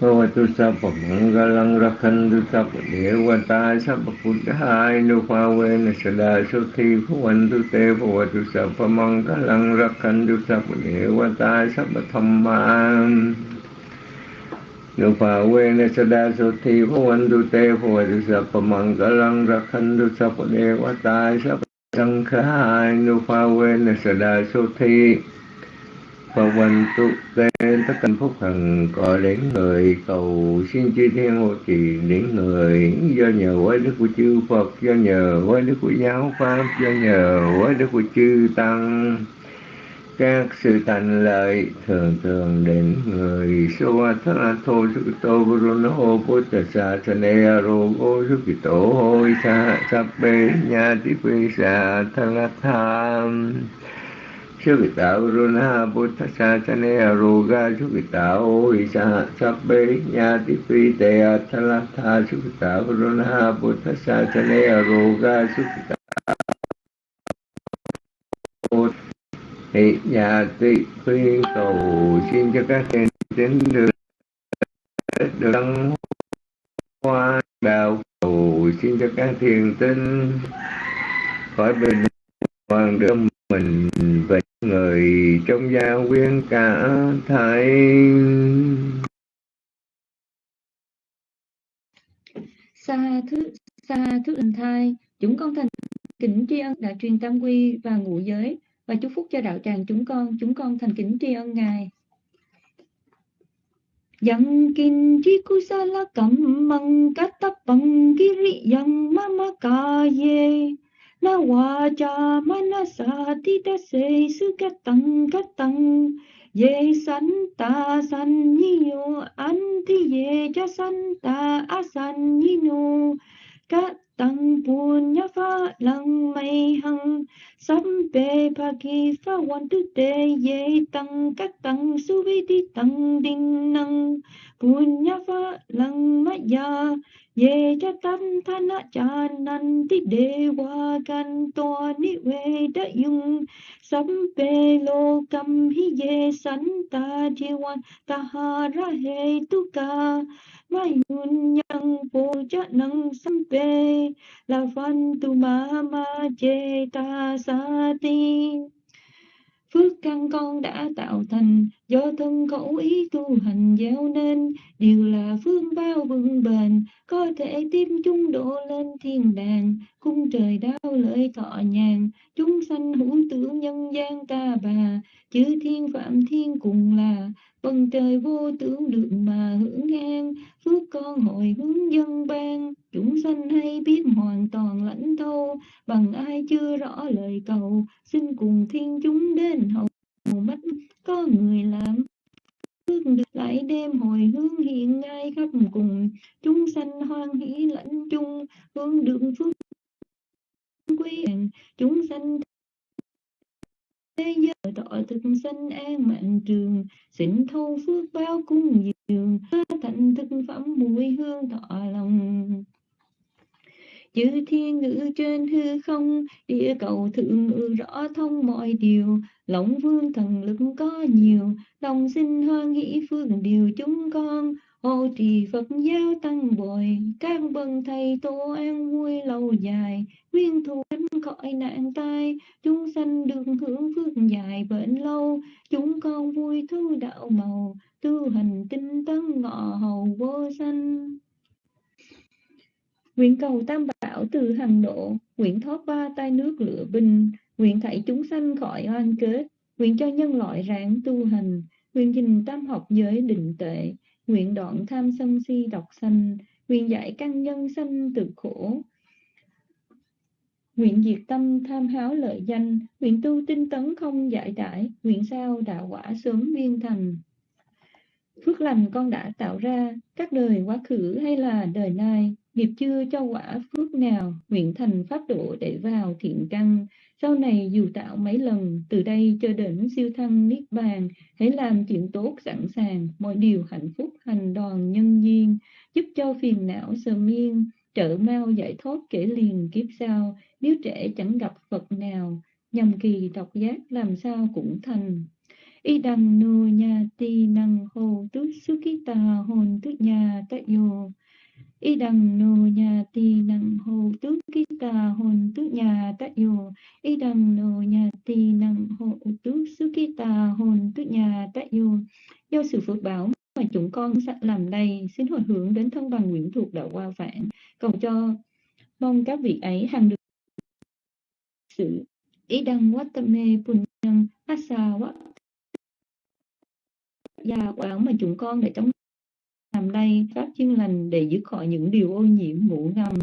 พรโทตุสัพพมังกาลังรักขันตุสัพเดวตาสัพพุทธายนุภาเวนัสดาสุทีพวันตุเตภวตุสัพพมังกาลังรักขันตุสัพเดวตาสัพธรรมานุภาเวนัสดาสุทีพวันตุเตภวตุสัพพมังกาลังรักขันตุสัพเดวตาสัพสังฆายนุภาเวนัสดาสุที cầu Hoành tu kê tất cả phúc thần, có đến người cầu xin chư thiên hộ trì, đến người do nhờ quái đức của chư Phật, do nhờ quái đức của giáo pháp, do nhờ quái đức của chư tăng. Các sự thành lợi thường thường đến người so tha thô sư tô bruno tà sa sa ne ro sư kỳ tổ hôi sa sa bê nha tí phi sa tha tham. Sukita runa Buddha chane Aruga Sukita isa Sabbe Nyati Pite Atalatha Sukita runa Buddha chane Aruga Sukita Thị nhà tị khuyên cầu xin cho các thiền tín được được đăng hoa đạo cầu xin cho các thiền tinh khỏi bình hoàng được mình và người trong gia quyến cả thảy xa thứ xa thứ ân thai, chúng con thành kính tri ân đã truyền tam quy và ngũ giới, và chúc phúc cho đạo tràng chúng con chúng con thành kính tri ân ngài. Yang kin chi kusala kam mang katapang kiri yang na wa cha na sa ti ta se su ka tang ka tang. Ye san ta san ni yo an ti ye cha san ta a san ni no cát tăng punya pha lăng mây hằng sắm bê pa ki pha Wan tu tê ye tăng cát tăng su vi ti tăng đinh năng punya pha lăng ma ya ye cha tam thana cha nan ti de wa gan to ni we da yung. Sam pe lo kam hi ye san ta ji wan, ta ha ra he tu ka. Ma yun yang po cha nang sam pe, la van tu ma ma je ta sa ti. Phước căn con đã tạo thành, do thân khẩu ý tu hành gieo nên, đều là phương bao vững bền, có thể tiếp chúng độ lên thiên đàng, cung trời đau lợi thọ nhàn, chúng sanh hữu tưởng nhân gian ta bà, chư thiên phạm thiên cùng là Phần trời vô tướng được mà hưởng an phước con hồi hướng dân ban chúng sanh hay biết hoàn toàn lãnh thâu, bằng ai chưa rõ lời cầu. Xin cùng thiên chúng đến hầu mắt, có người làm phước được lại đêm hồi hướng hiện ngay khắp cùng. Chúng sanh hoan hỷ lãnh chung, hướng đường phước quý chúng sanh thế giới tội thực sanh an mạng trường xịn thâu phước báo cung dường thành thực phẩm mùi hương thọ lòng. Chữ thiên ngữ trên hư không, địa cầu thượng ngự rõ thông mọi điều. Lộng vương thần lực có nhiều đồng sinh hoan hỷ phương điều chúng con ô trì Phật giáo tăng bồi các bậc thầy tổ an vui lâu dài. Nguyên thù tránh khỏi nạn tai chúng sanh được hưởng phước dài bệnh lâu. Chúng con vui thu đạo màu tu hành tinh tấn ngọ hầu vô sanh. Nguyện cầu tam bảo từ hằng độ, nguyện thoát ba tai nước lửa bình nguyện thảy chúng sanh khỏi oan kết, nguyện cho nhân loại ráng tu hành, nguyện trình tam học giới định tệ, nguyện đoạn tham sân si độc sanh, nguyện giải căn nhân sanh từ khổ, nguyện diệt tâm tham háo lợi danh, nguyện tu tinh tấn không giải đãi, nguyện sao đạo quả sớm viên thành. Phước lành con đã tạo ra, các đời quá khứ hay là đời nay, nghiệp chưa cho quả phước nào, nguyện thành pháp độ để vào thiện căn. Sau này dù tạo mấy lần, từ đây cho đến siêu thăng niết bàn, hãy làm chuyện tốt sẵn sàng, mọi điều hạnh phúc hành đoàn nhân duyên, giúp cho phiền não sờ miên, trợ mau giải thoát kể liền kiếp sau, nếu trẻ chẳng gặp Phật nào, nhầm kỳ độc giác làm sao cũng thành. Y đăng nô nha ti năng hô suki ta hồn tước nhà tại vô y đằng nô nhà tì nặng hồ tước ký tà hồn tước nhà tại dù y đằng nô nhà tì nặng hồ tước sư ký tà hồn tước nhà tại dù do sự phước báo mà chúng con làm đây, xin hồi hướng đến thân bằng nguyện thuộc đạo qua vạn. Cầu cho mong các vị ấy hằng được sự. Ý đăng watame punyam asa quát gia quán mà chúng con để chống làm đây pháp chuyên lành để giữ khỏi những điều ô nhiễm ngủ ngầm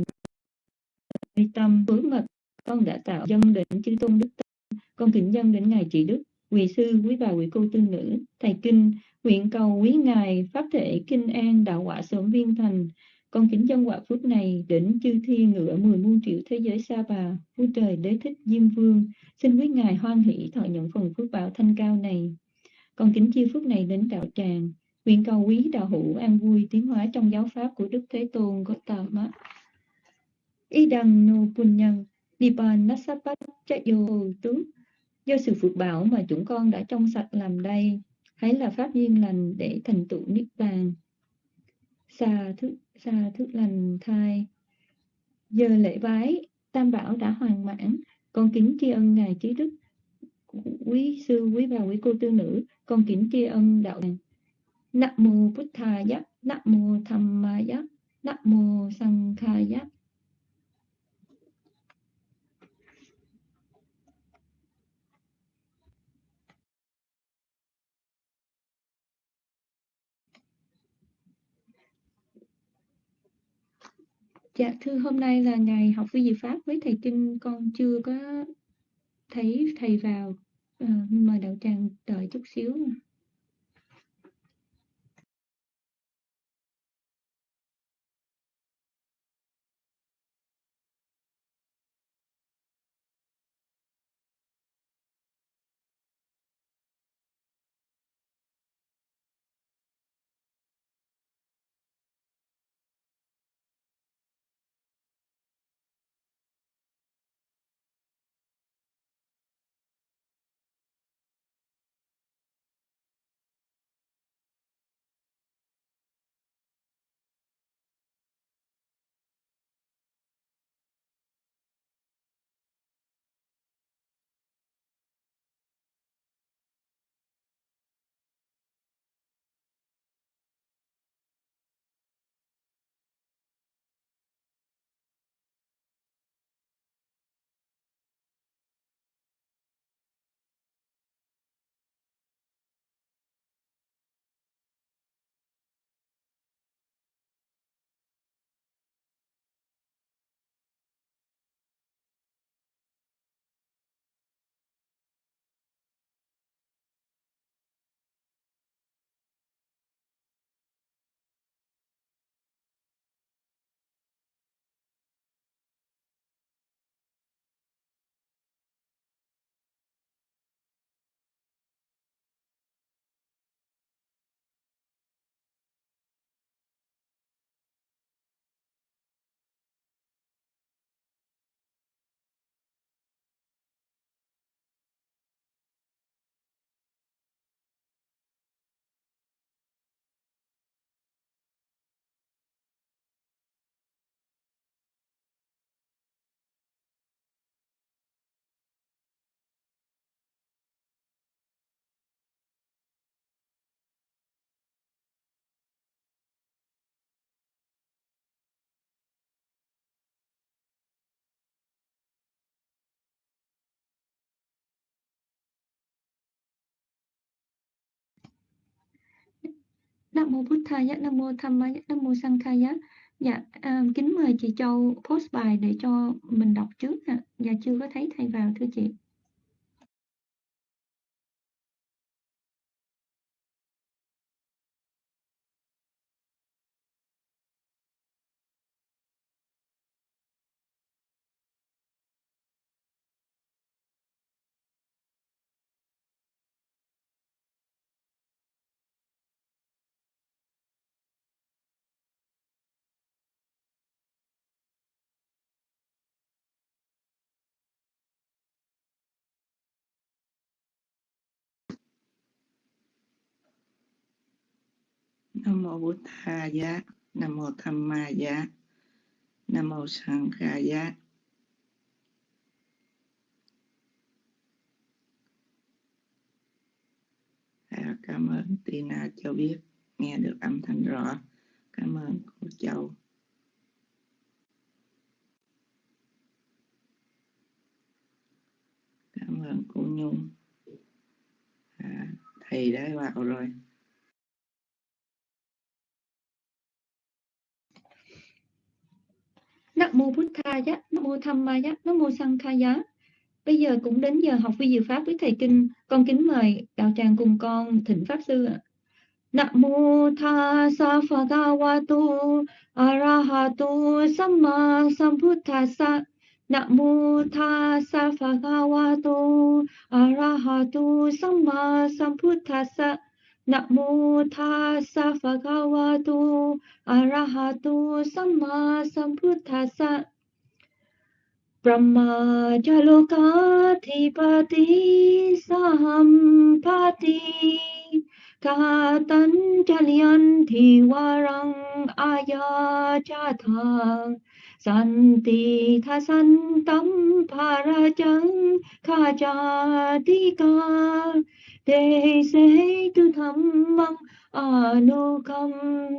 tâm hướng mật con đã tạo dân đến chư tôn đức tâm. Con kính dân đến ngài trị đức quý sư, quý bà, quý cô tư nữ, thầy kinh, nguyện cầu quý ngài, pháp thể, kinh an đạo quả sớm viên thành. Con kính dân quả phước này đến chư thi ngựa mười muôn triệu thế giới xa bà, vua trời đế thích diêm vương. Xin quý ngài hoan hỷ thọ nhận phần phước bảo thanh cao này. Con kính chia phước này đến đạo tràng nguyện cầu quý đạo hữu an vui tiến hóa trong giáo pháp của đức thế tôn Gautama y đằng nô pun nhân nipan nasapat chayo tướng. Do sự phước bảo mà chúng con đã trong sạch làm đây, hãy là pháp duyên lành để thành tựu niết bàn. Xà thức xà thức lành thai. Giờ lễ bái, tam bảo đã hoàn mãn. Con kính tri ân ngài trí đức, quý sư, quý bà, quý cô, tư nữ. Con kính tri ân đạo tràng Nam mô Bụt Thaya, Nam mô Dhammaya, Nam mô Sankhaya. Dạ thưa hôm nay là ngày học vi diệu pháp với thầy Kinh con chưa có thấy thầy vào à, mời đạo tràng đợi chút xíu. Nam mô Bụt Thaya, Nam mô Dhammaya, Nam mô Sankhaya. Dạ, à, kính mời chị Châu post bài để cho mình đọc trước ạ. Dạ chưa có thấy thầy vào thưa chị. Nam mô bút tha giá nam mô tham ma giá nam mô sang kha giá à, cảm ơn tina cho biết nghe được âm thanh rõ. Cảm ơn cô châu. Cảm ơn cô nhung. À, thầy đã vào rồi. Nam mô Bụt Tha Giá, Nam mô Tham Ma Giá, Nam mô Sang Kha Giá. Bây giờ cũng đến giờ học vi diệu pháp với thầy kinh. Con kính mời đạo tràng cùng con thỉnh pháp sư ạ. Nam mô Tha Sa Pha Ga Wa Tu Arahatu Samma sambuddhasa. Nam mô Tha Sa Pha Ga Wa Tu arahato Samma Sambuddhassa. Nam mô Tha Sa Pha Ga Wa Tu Arahatu Samma Sambuddhassa. Brahma Jalokadhipati Sahampati Katanjalyanti Warang Ayachatha Santi Thasantam Parajang Kajatika Te Se Tu Dhammang Anukam Bimang Bajang San tham ma phê na ya tu cha bản thân a bi tham ma Santi tha san tâm para Santika santam parajan khajatika Te se tu tham băng anu kam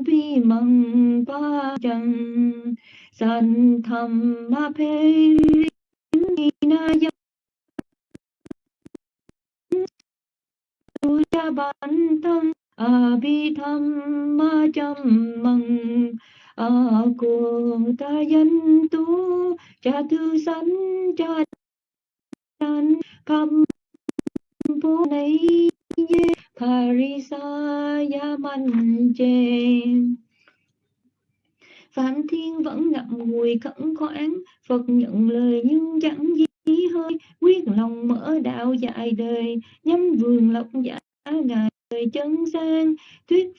pi mang para jang san tham ma pheri na dhammang tu bimang ban Santham abhi tham ma abhidhamma jammang Ờ, cha tư sanh cha đan kam bố này ye parisa ya man chen Thiên vẫn ngậm ngùi khẩn khoản, Phật nhận lời nhưng chẳng gì hơi, quyết lòng mở đạo dài đời, nhắm vườn lộc giả ngài chân sang, thuyết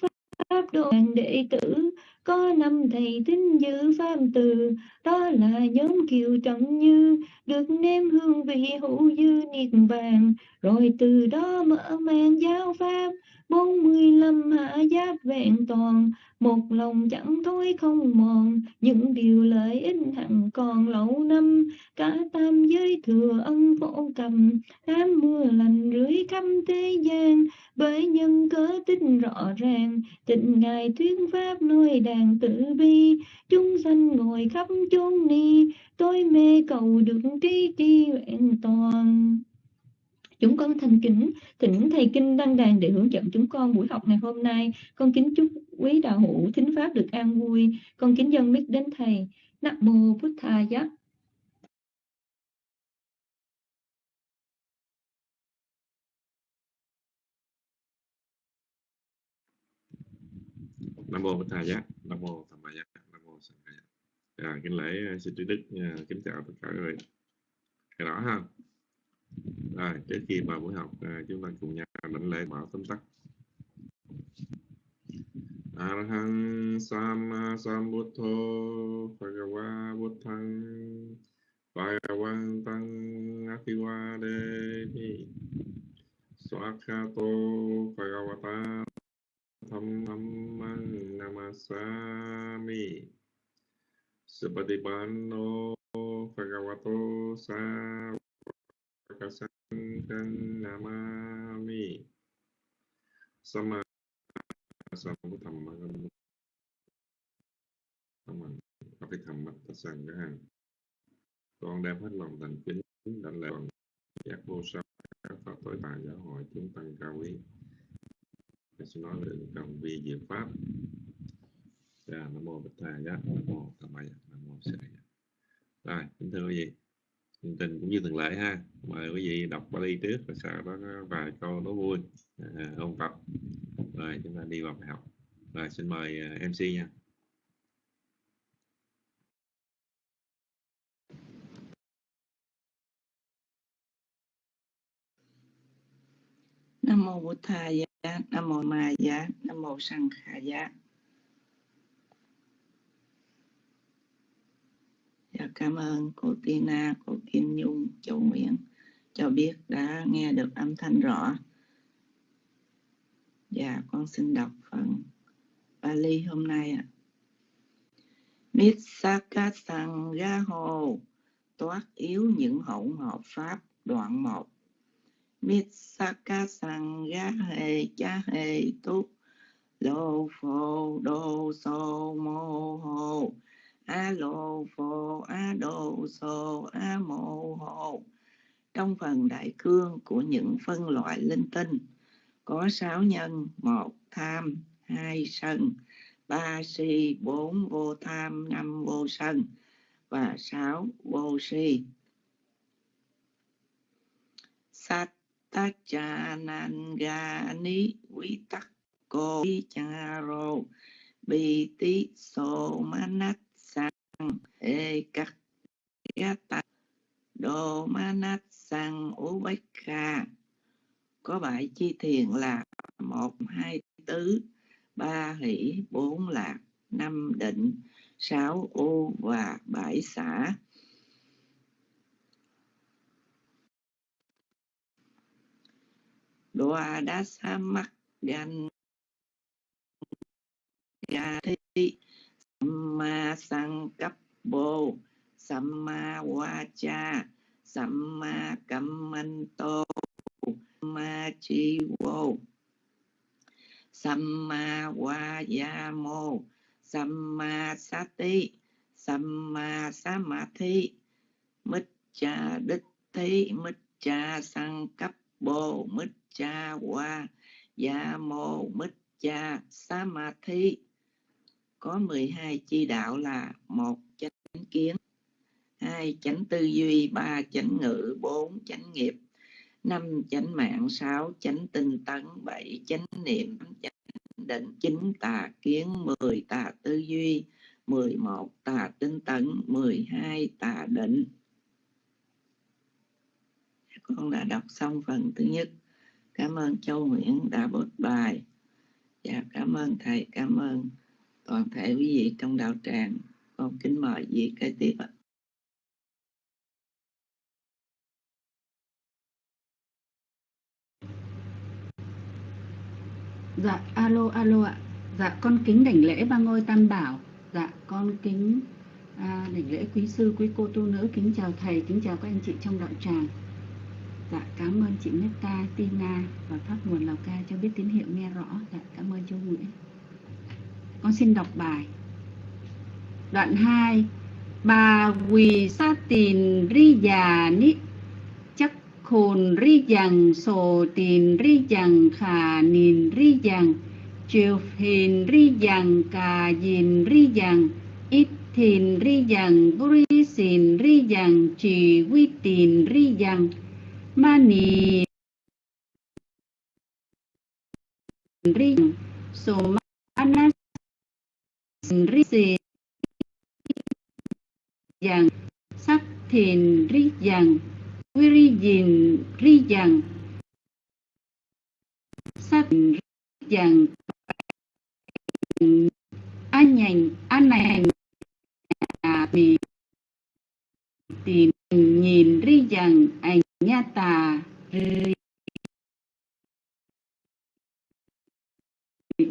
pháp độ đệ tử, có năm thầy tín giữ pháp từ, đó là nhóm kiều trọng như, được nêm hương vị hữu dư niết bàn, rồi từ đó mở mang giáo pháp, bốn mươi lăm hạ giáp vẹn toàn, một lòng chẳng thôi không mòn. Những điều lợi ích hằng còn lâu năm cả tam giới thừa ân phổ cầm. Tám mưa lành rưới khắp thế gian bởi nhân cớ tích rõ ràng. Tịnh ngài thuyết pháp nơi đàn tử bi chúng sanh ngồi khắp chốn ni. Tôi mê cầu được trí tri vẹn toàn. Chúng con thành kính thỉnh thầy kinh đăng đàn để hướng dẫn chúng con buổi học ngày hôm nay. Con kính chúc quý đạo hữu thính pháp được an vui. Con kính dân biết đến thầy. Nam mô Bụt Tha Giác. Nam mô Bụt Tha Giác, Nam mô Tham Ma Giác, Nam mô Sanh Giác. À, dạ, kính lễ xin trí đức à, kính chào tất cả các vị. Cái đó ha. Rồi, trước khi vào buổi học, à, chúng ta cùng nhau đảnh lễ bảo tóm tắt. Arahang Sama Sambuddho Bhagava Buddhang Bhagavantang Apiwademi Swakato Bhagavata Dhammang Namasami Sabadibanno Bhagavato Sa Kasangkan Namami Sama Sama Thamma Thamma Api Con đem hết lòng thành kính đảnh lễ bằng giác vô sắc các Phật tối tài giáo hội chúng tăng cao quý. Tôi sẽ nói về cầm vi diệu pháp. Dạ, Nam Mô Bích Thà Giác, Nam Mô Tham Maya, Nam Mô Sư Đà Rồi, kính thưa quý vị chương trình cũng như thường lệ ha. Mời quý vị đọc Bali trước rồi sau đó có vài câu đố vui. À, ôn tập rồi chúng ta đi vào bài học. Rồi xin mời à, MC nha. Nam mô Bụt Thầy Nam mô Ma Giá, Nam mô Sang Khả Giá. Dạ, cảm ơn cô Tina, cô Kim Nhung, châu Nguyễn cho biết đã nghe được âm thanh rõ. Dạ, con xin đọc phần Bali hôm nay ạ. Mitsaka Sang Ga Hồ toát yếu những hỗn hợp pháp đoạn 1. Mitsaka Sang Ga Hề Cha Hề Túc Lô Phô Đô Sô Mô Hồ A Lô Phô A Đô Sô A Mô Hồ. Trong phần đại cương của những phân loại linh tinh, có sáu nhân, một tham, hai sân, ba si, bốn vô tham, năm vô sân và sáu vô si. Sattachanangani quý tắc Cô Cha Rô Tí so Manat Ê Cắt ta Đô Manat Sang Ú Bách Kha có bảy chi thiền là một, hai, tứ, ba hỷ, bốn lạc, năm định, sáu u và bảy xã đoa đá sa mắt gan ga thi samma Sankappo samma cha samma kammanto, samma Chivo samma vayamo samma sati, samma samadhi cha đích thí cha sang cấp bồ cha wa ya mô cha samadhi có 12 chi đạo là một chánh kiến, hai chánh tư duy, ba chánh ngữ, bốn chánh nghiệp, năm chánh mạng, sáu chánh tinh tấn, bảy chánh niệm chánh định, chín tà kiến, mười tà tư duy, mười một tà tinh tấn, mười hai tà định. Con đã đọc xong phần thứ nhất. Cảm ơn châu nguyễn đã bớt bài. Và cảm ơn thầy, cảm ơn toàn thể quý vị trong đạo tràng con kính mời vị kế tiếp ạ Dạ, alo, alo ạ. Dạ, con kính đảnh lễ ba ngôi tam bảo. Dạ, con kính à, đảnh lễ quý sư, quý cô tu nữ, kính chào thầy, kính chào các anh chị trong đạo tràng. Dạ, cảm ơn chị Meta, Tina và Pháp Nguồn Lào Cai cho biết tín hiệu nghe rõ. Dạ, cảm ơn chú Nguyễn. Con xin đọc bài. Đoạn 2 Bà quỳ sa tìn ri già ni khôn ri dằng sổ tiền ri dằng khả nìn ri dằng chiều hình ri dằng cà dìn ri dằng ít thìn ri dằng buri xin ri dằng chỉ quy tiền ri dằng ma nì ri so ma ri xì dằng sắc thìn ri dàn quy ri dìn ri Virijin sắc ri Rijang An nhành An này à, thì tìm nhìn ri rằng ảnh nha tà. Ri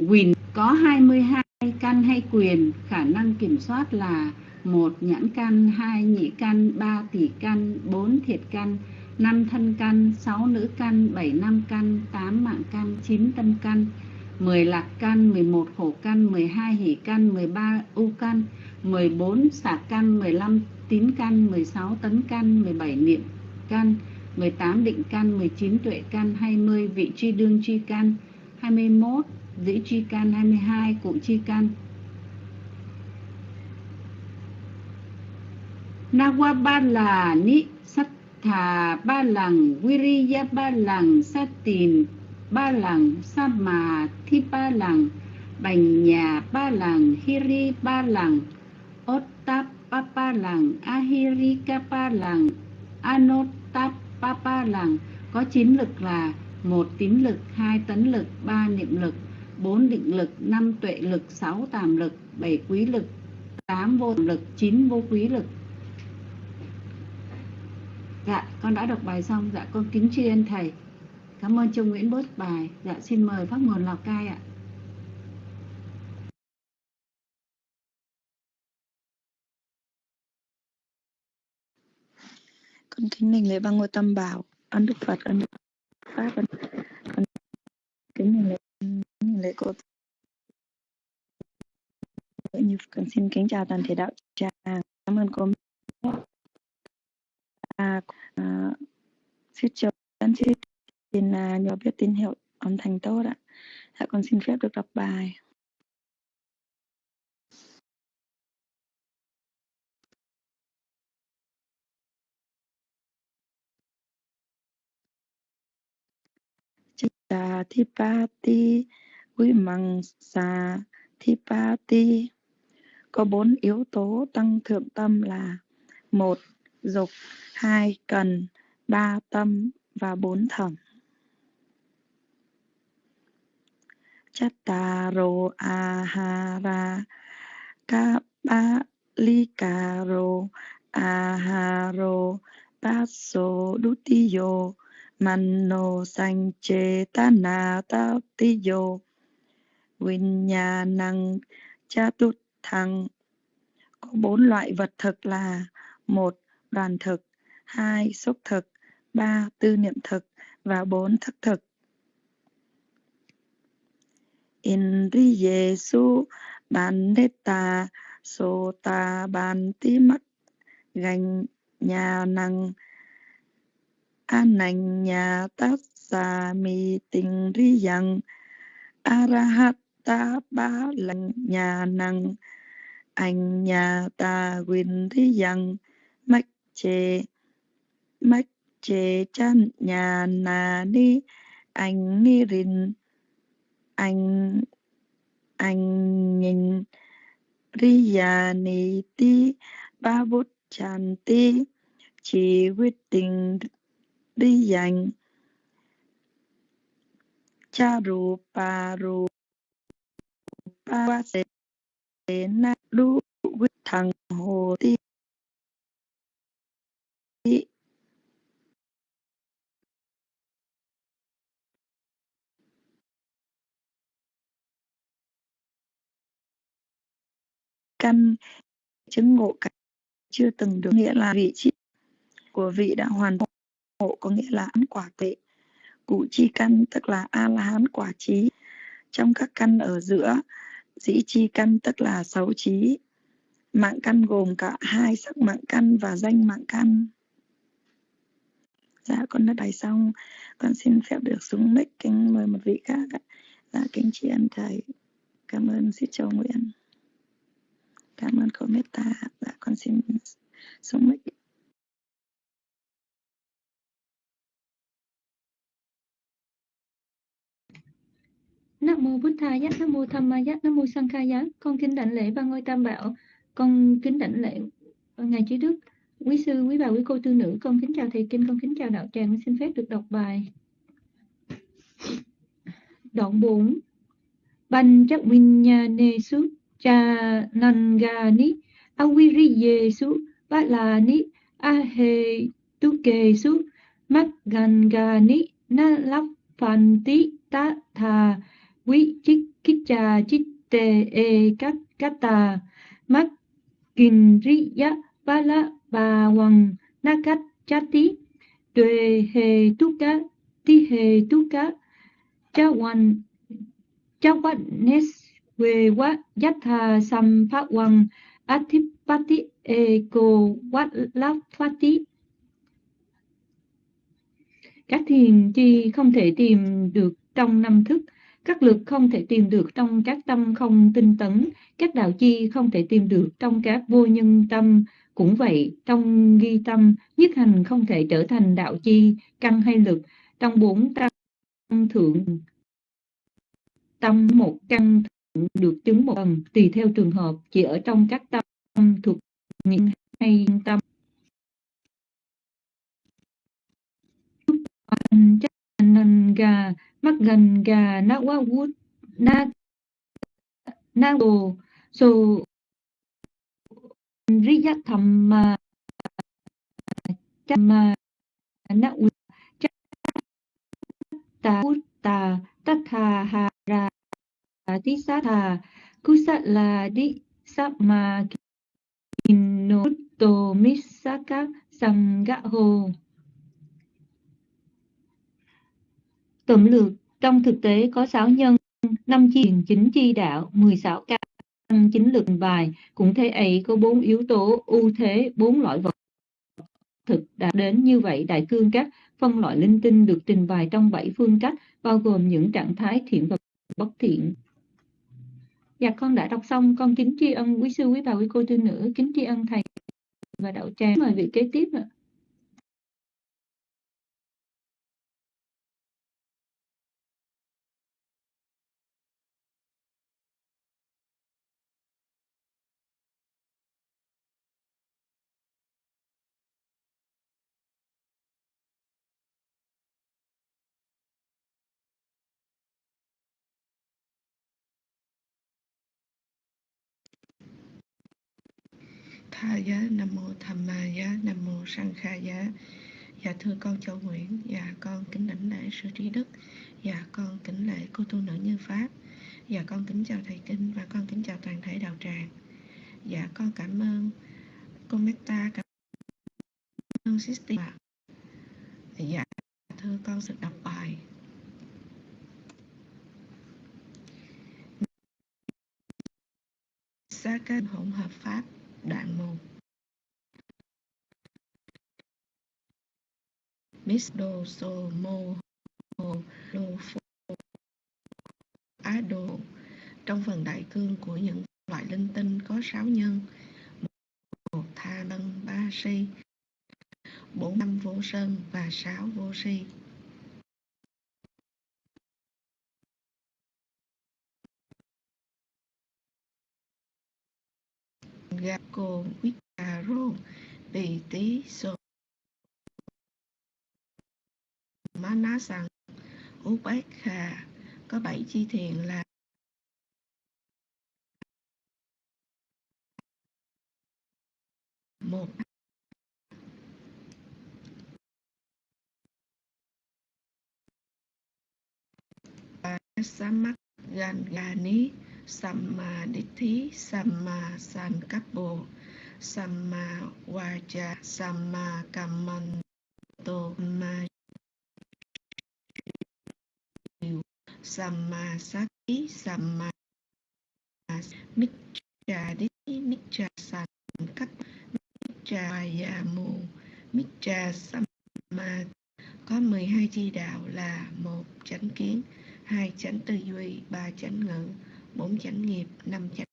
Quyền có 22 căn hay quyền, khả năng kiểm soát là một nhãn căn, hai nhị căn, ba tỷ căn, bốn thiệt căn, năm thân căn, sáu nữ căn, bảy nam căn, tám mạng căn, chín tâm căn, mười lạc căn, mười một khổ căn, mười hai hỷ căn, mười ba u căn, mười bốn xả căn, mười lăm tín căn, mười sáu tấn căn, mười bảy niệm căn, mười tám định căn, mười chín tuệ căn, hai mươi vị truy đương truy căn, hai mươi 21 dãy tri can 22 cụ tri can. Nawa ba là ni sát thà ba lần Viriya ba lần sát tìm ba lần sa mà thi ba lần bành nhà ba lần hiri ba lần ottap ba ba lần ahirika ba lần anottap ba ba lần có chín lực là một tín lực, hai tấn lực, ba niệm lực 4 định lực, 5 tuệ lực, 6 tàm lực, 7 quý lực, 8 vô lực, 9 vô quý lực. Dạ, con đã đọc bài xong. Dạ, con kính tri ân thầy. Cảm ơn Trung Nguyễn bớt bài. Dạ, xin mời Pháp Nguồn Lào Cai ạ. Con kính mình lễ ba ngôi tâm bảo, ân đức Phật, ân đức Pháp, ân kính mình lễ lễ cô như cần xin kính chào toàn thể đạo tràng. Cảm ơn cô à, à, xin chào anh chị xin à, nhỏ biết tín hiệu âm thanh tốt ạ. Dạ con xin phép được đọc bài. Sa thi pa ti Quý Măng Sa Thipati có bốn yếu tố tăng thượng tâm là một, dục, hai, cần, ba, tâm và bốn thẩm Chattaro ahara kapalikaro aharo paso dutiyo Mano sanh chế ta na ta ti yo. Nhà năng cha tút thăng Có bốn loại vật thực là một, đoàn thực, hai, xúc thực, ba, tư niệm thực và bốn thức thực. Indriye su bandeta sota banti mắt, gành nhà năng ananya tassa mi tình ri yang arahata ba lành nhà năng anh nhà ta quyền ri yang mách chê mách chê chan nhà na ni anh ni rin anh anh nhìn riya ni ti. Ba bút chan ti chỉ quyết định đi dành. Cha ru, pa ru, pa se na lu quyết thằng hồ ti. Căn chứng ngộ cả chưa từng được nghĩa là vị trí của vị đã hoàn ngộ có nghĩa là ăn quả tuệ cụ chi căn tức là a la hán quả trí. Trong các căn ở giữa, dĩ chi căn tức là sáu trí. Mạng căn gồm cả hai sắc mạng căn và danh mạng căn. Dạ con đã bài xong. Con xin phép được xuống mic. Kính mời một vị khác ạ. Dạ kính tri ân thầy. Cảm ơn sư châu nguyễn. Cảm ơn cô meta dạ con xin xuống mic. Nam mô Bụt Tha Giác, Nam mô Tham Ma Giác, Nam mô Sang Kha Giác. Con kính đảnh lễ ba ngôi Tam Bảo. Con kính đảnh lễ ngài Chí đức, quý sư, quý bà, quý cô tư nữ. Con kính chào thầy kinh, con kính chào đạo tràng. Con xin phép được đọc bài. Đoạn 4. Ban chắc vinyane su cha nangani awiriye su balani ahe tuke su magangani na lap phanti ta tha quý chích kích cha chích tê e cát cát ta mắt kinh ri ya ba la ba hoàng na cát chát tí tuệ hề tu cá ti hề tu cá. Cha hoàn cha quát nes về quá giác thà sam phát hoàng. Atipati e cô quát láp phát tí các thiền chi không thể tìm được trong năm thức các lực không thể tìm được trong các tâm không tinh tấn, các đạo chi không thể tìm được trong các vô nhân tâm. Cũng vậy, trong ghi tâm, nhất hành không thể trở thành đạo chi, căn hay lực. Trong bốn tâm thượng, tâm một căn thượng được chứng một lần, tùy theo trường hợp, chỉ ở trong các tâm thuộc những hay tâm. Chắc gà gần gà na wa wood na na đồ so riya tham mà mà na u ta tatha ha ra kusala di sapma ma kino Tô Misaka Sangaho. Tổng lược, trong thực tế có 6 nhân, 5 chi chính chi đạo, 16 căn chính lực bài, cũng thế ấy có bốn yếu tố ưu thế, bốn loại vật thực đã đến như vậy. Đại cương các phân loại linh tinh được trình bày trong bảy phương cách bao gồm những trạng thái thiện và bất thiện. Dạ con đã đọc xong. Con kính tri ân quý sư quý bà quý cô tư nữ. Kính tri ân thầy và đạo tràng. Mời vị kế tiếp ạ. Tha giá nam mô tham ma giá nam mô sang kha giá dạ thưa con châu nguyễn dạ con kính đảnh lễ sư trí đức dạ con kính lễ cô tu nữ như pháp dạ con kính chào thầy kinh và con kính chào toàn thể đạo tràng. Dạ con cảm ơn cô meta cảm ơn sister dạ. dạ thưa con sự đọc bài. Sa kênh hỗn hợp pháp đoạn 1 Miss Do So Mo Ho Lo Pho Á Đồ. Trong phần đại cương của những loại linh tinh có sáu nhân, một tha lân ba si, bốn năm vô sơn và sáu vô si. Gakko Wikaro bì Tí So Manasang khà có bảy chi thiện là một. Samak Gangani Sammaditthi Samma Sankappo Samma Vaja Samma Kammanto Ma Samma Sati Samma Micca Ditti Micca Sankap Micca Vayamu Micca Samma có 12 chi đạo là một chánh kiến, hai chánh tư duy, ba chánh ngữ bốn chánh nghiệp năm chánh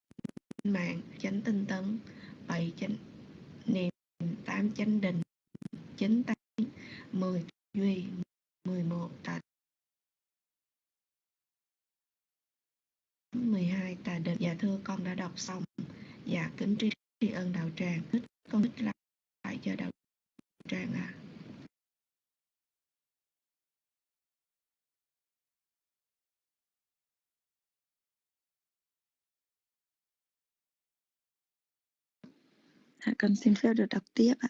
mạng chánh tinh tấn bảy chánh niệm tám chánh định chín tánh mười duy mười một tà mười hai tà định dạ thưa con đã đọc xong. Dạ kính tri, tri ân đạo tràng. Con thích lại cho đạo tràng ạ. à. À, con xin phép được đọc tiếp ạ.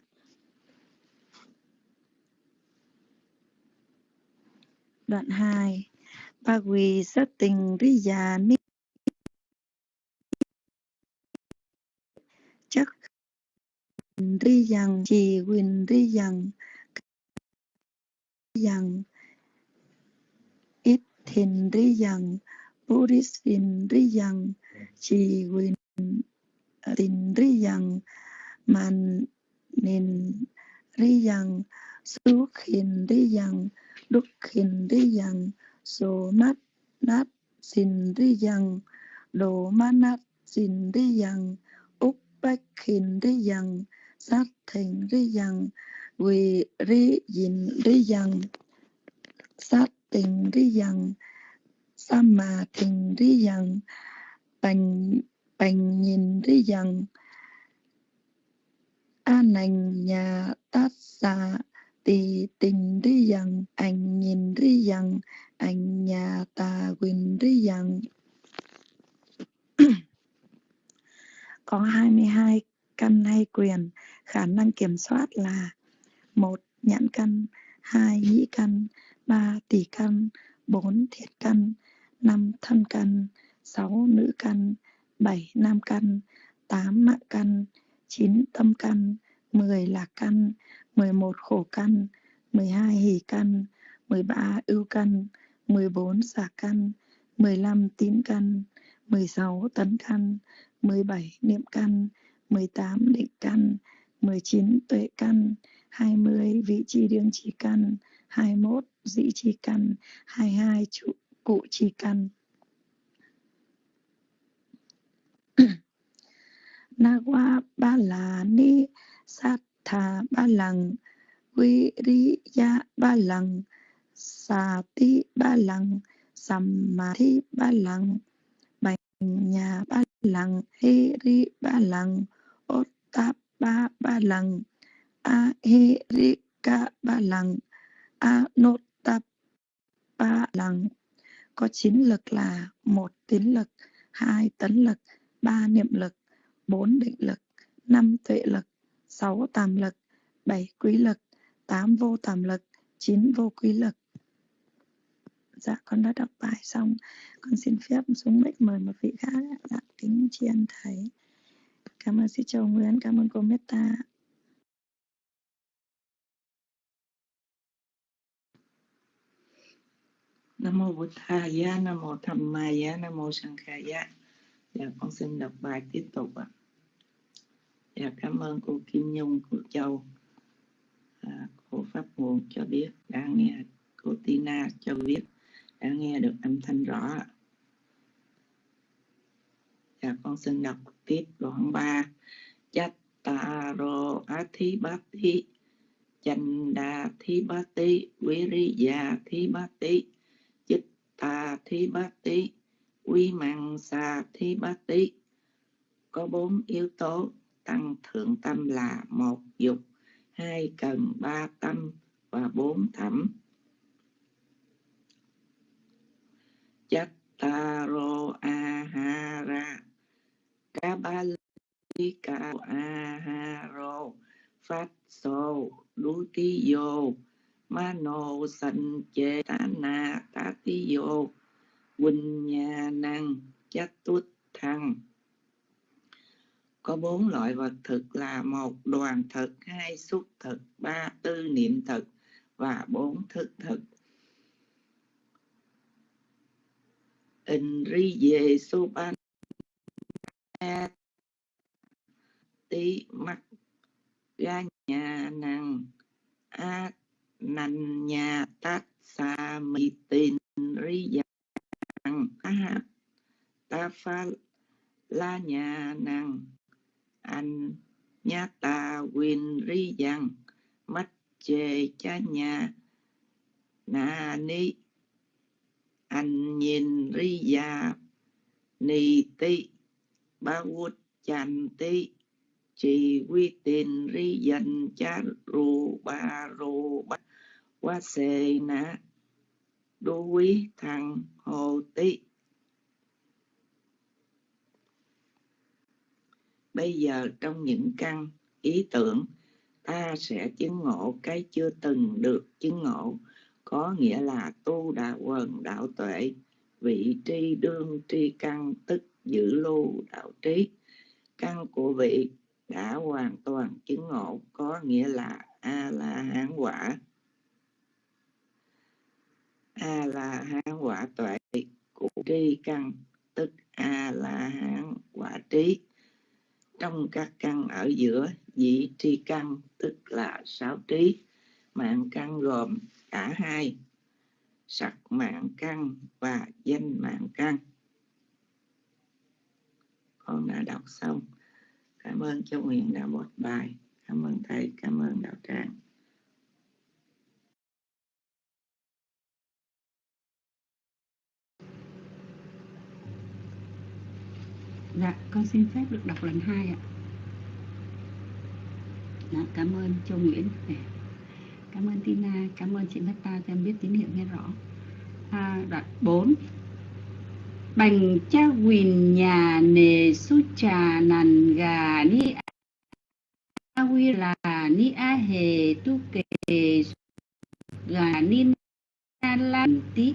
Đoạn 2 Ba quỳ sát tình ri già ni. Chắc ri yang chỉ quyền ri yang yang ít thìn ri yang buddhism ri yang chỉ quyền à, tình ri yang man nin ri yang su khin ri yang đúc khin ri yang so nát nát xin ri yang đồ ma nát xin ri yang úc bách khin ri yang sát thành ri yang ri yin ri yang sát tình ri yang sama tình ri yang bành bành nhìn ri anh nhà tát xa tì tình ri dần, ảnh nhìn ri dần, ảnh nhà tà quyền ri dần. có 22 căn hay quyền khả năng kiểm soát là một nhãn căn hai nhĩ căn ba tỷ căn bốn thiệt căn năm thân căn sáu nữ căn bảy nam căn tám mạng căn chín tâm căn, mười lạc căn, mười một khổ căn, mười hai hỷ căn, mười ba ưu căn, mười bốn xả căn, mười lăm tín căn, mười sáu tấn căn, mười bảy niệm căn, mười tám định căn, mười chín tuệ căn, hai mươi vị trí đương trí căn, hai mốt dĩ trí căn, hai hai trụ cụ trí căn. Nawa ba là ni sát thà ba lăng Viriya ri ya ba lăng sati ba lằng thi ba lăng banya nhà ba lăng he ri ba lăng ota ba ba lằng a he ri ca ba lăng a nốt tập ba lằng có chín lực là một tín lực, hai tấn lực, ba niệm lực bốn định lực, năm tuệ lực, sáu tàm lực, bảy quý lực, tám vô tàm lực, chín vô quý lực. Dạ con đã đọc bài xong. Con xin phép xuống mic mời một vị khác dạ kính tri ân thầy. Cảm ơn sư châu nguyễn, cảm ơn cô meta Nam mô Bụt thầy Nam mô Tham mai Nam mô Sankhaya. Dạ con xin đọc bài tiếp tục ạ. Dạ cảm ơn cô Kim Nhung, cô Châu, à, cô Pháp Nguồn cho biết đã nghe, cô Tina cho biết đã nghe được âm thanh rõ. ạ. Dạ con xin đọc tiếp đoạn 3. Chattaro Athibati Chanda chích Viriya thí Chitta Thibati Quy Măng bát tí. Có bốn yếu tố. Tăng thượng tâm là một dục, hai cần ba tâm và bốn thẩm. Chattaro Ahara ha Aharo. Phát Sô vô. Mano Sanh Chê Tana vô. Quỳnh Nhà Năng Chát Tút Thăng có bốn loại vật thực là một đoàn thực, hai xúc thực, ba tư niệm thực và bốn thức thực. In ri về su ban tí mắt ga nhà năng a nành nhà tát sa mi tin ri yang a ta pha la nhà năng anh nhá ta win ri yang mắt chê cha nhà na ni anh nhìn ri ya ni ti ba vút chan ti chỉ quy tin ri dần cha ru ba ru ba qua sê na đô quý thằng hồ ti bây giờ trong những căn ý tưởng, ta sẽ chứng ngộ cái chưa từng được chứng ngộ. Có nghĩa là tu đà quần đạo tuệ, vị tri đương tri căn tức giữ lưu đạo trí. Căn của vị đã hoàn toàn chứng ngộ, có nghĩa là a la hán quả a la hán quả tuệ của tri căn, tức a la hán quả trí. Trong các căn ở giữa, vị tri căn, tức là sáu trí, mạng căn gồm cả hai, sắc mạng căn và danh mạng căn. Con đã đọc xong. Cảm ơn châu nguyện đã một bài. Cảm ơn thầy, cảm ơn đạo tràng. Dạ, con xin phép được đọc lần hai ạ. Dạ, cảm ơn Châu Nguyễn. Dạ. Cảm ơn Tina, cảm ơn chị Meta cho em biết tín hiệu nghe rõ. À, đoạn 4 Bành cha quỳnh nhà nề su trà nàn gà ni a quy là ni a hề tu kề gà ni na lan tí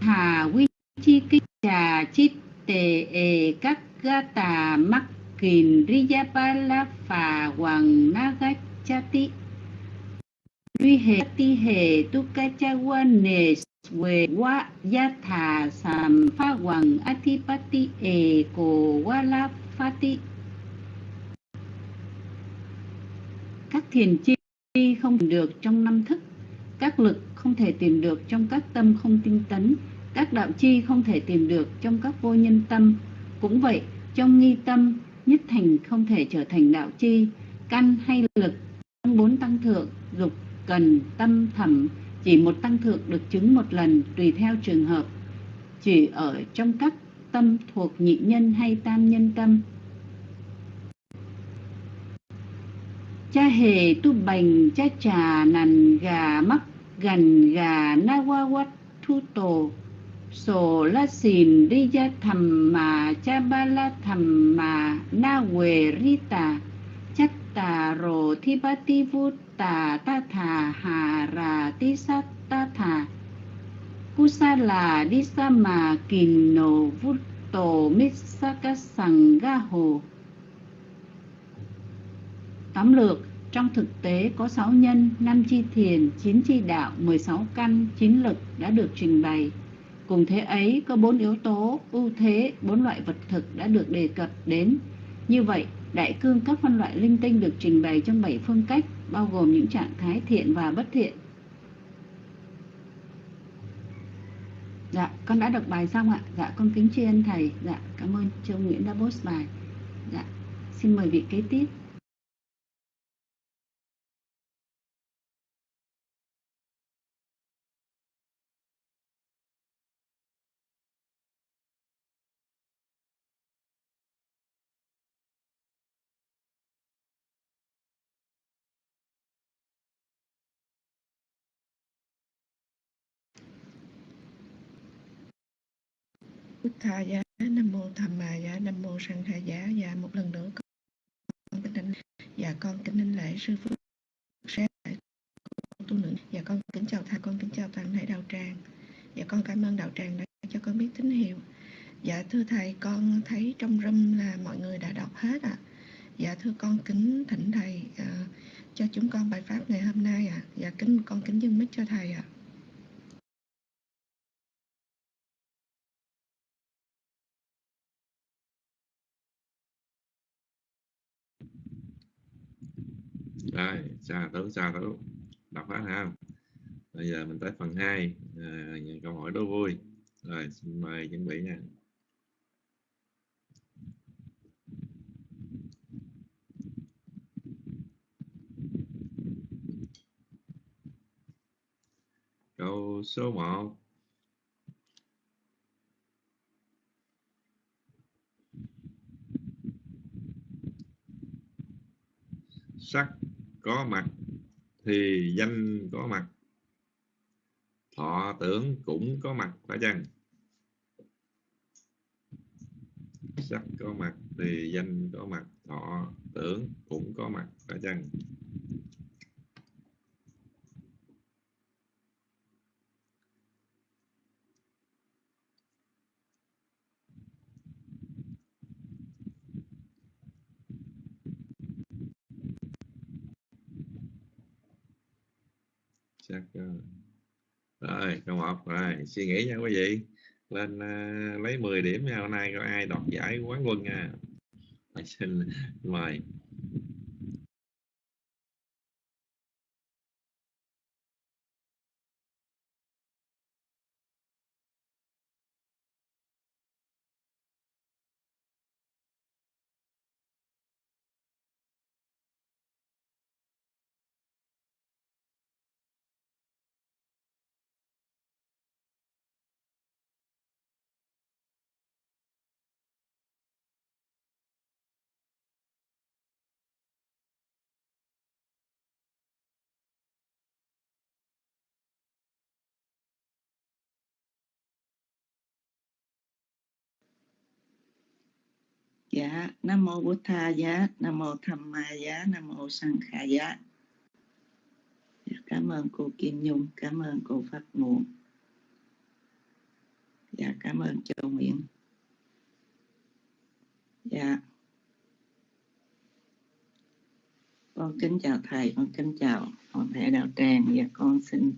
hà quy chi kích trà chít tề ề các ga tà mắc kìn riyapala phà hoàng nagachati Duy hệ ti hệ tu ca cha quan nề về wa ya thà sam pha hoàng atipati e cổ wa la phati các thiền chi không được trong năm thức, các lực không thể tìm được trong các tâm không tinh tấn các đạo chi không thể tìm được trong các vô nhân tâm. Cũng vậy, trong nghi tâm, nhất thành không thể trở thành đạo chi. Căn hay lực, trong bốn tăng thượng, dục, cần, tâm, thẩm, chỉ một tăng thượng được chứng một lần tùy theo trường hợp. Chỉ ở trong các tâm thuộc nhị nhân hay tam nhân tâm. Cha hề tu bành, cha trà nằn gà mắc gần gà na wa wat thu tổ sổ la xìn đi gia thầm mà cha ba la thầm mà na quề ri tà chắc tà rồ thi ba ti vu tà ta thà hà rà ti sát ta thà kusala đi sa mà kìn nổ vút tổ mít sa ca sằng ga hồ tóm lược trong thực tế có 6 nhân, 5 chi thiền, 9 chi đạo, 16 căn, 9 lực đã được trình bày. Cùng thế ấy có bốn yếu tố, ưu thế, bốn loại vật thực đã được đề cập đến. Như vậy, đại cương các phân loại linh tinh được trình bày trong bảy phương cách, bao gồm những trạng thái thiện và bất thiện. Dạ, con đã đọc bài xong ạ. Dạ, con kính tri ân thầy. Dạ, cảm ơn Châu Nguyễn đã post bài. Dạ, xin mời vị kế tiếp. Bích Tha Giá, Nam Mô Tham mà Giá, Nam Mô Sang Kha Giá. và một lần nữa con kính đánh và dạ, con kính đánh lễ sư phụ sẽ tu nữ và dạ, con kính chào thầy con kính chào toàn thể đạo tràng và con cảm ơn đạo tràng đã cho con biết tín hiệu dạ thưa thầy con thấy trong râm là mọi người đã đọc hết ạ à. dạ thưa con kính thỉnh thầy uh, cho chúng con bài pháp ngày hôm nay ạ à. dạ kính con kính dâng mít cho thầy ạ à. Đấy, xa tử xa tử đọc hết ha. Bây giờ mình tới phần 2 à, câu hỏi đố vui. Rồi xin mời chuẩn bị nha câu số 1 sắc có mặt thì danh có mặt, thọ tưởng cũng có mặt phải chăng? Sắc có mặt thì danh có mặt, thọ tưởng cũng có mặt phải chăng? Ừ. rồi câu một. Rồi suy nghĩ nha quý vị. Lên uh, lấy 10 điểm nha. Hôm nay có ai đoạt giải quán quân nha? Xin mời. Dạ, nam Mô bổn Tha Giá, Nam Mô Tham Ma Giá, Nam Mô sanh khả Giá. Cảm ơn cô Kim Nhung, cảm ơn cô Pháp Nguồn. Dạ, cảm ơn Châu Nguyễn. Dạ, con kính chào thầy con kính chào toàn thể đạo tràng và con xin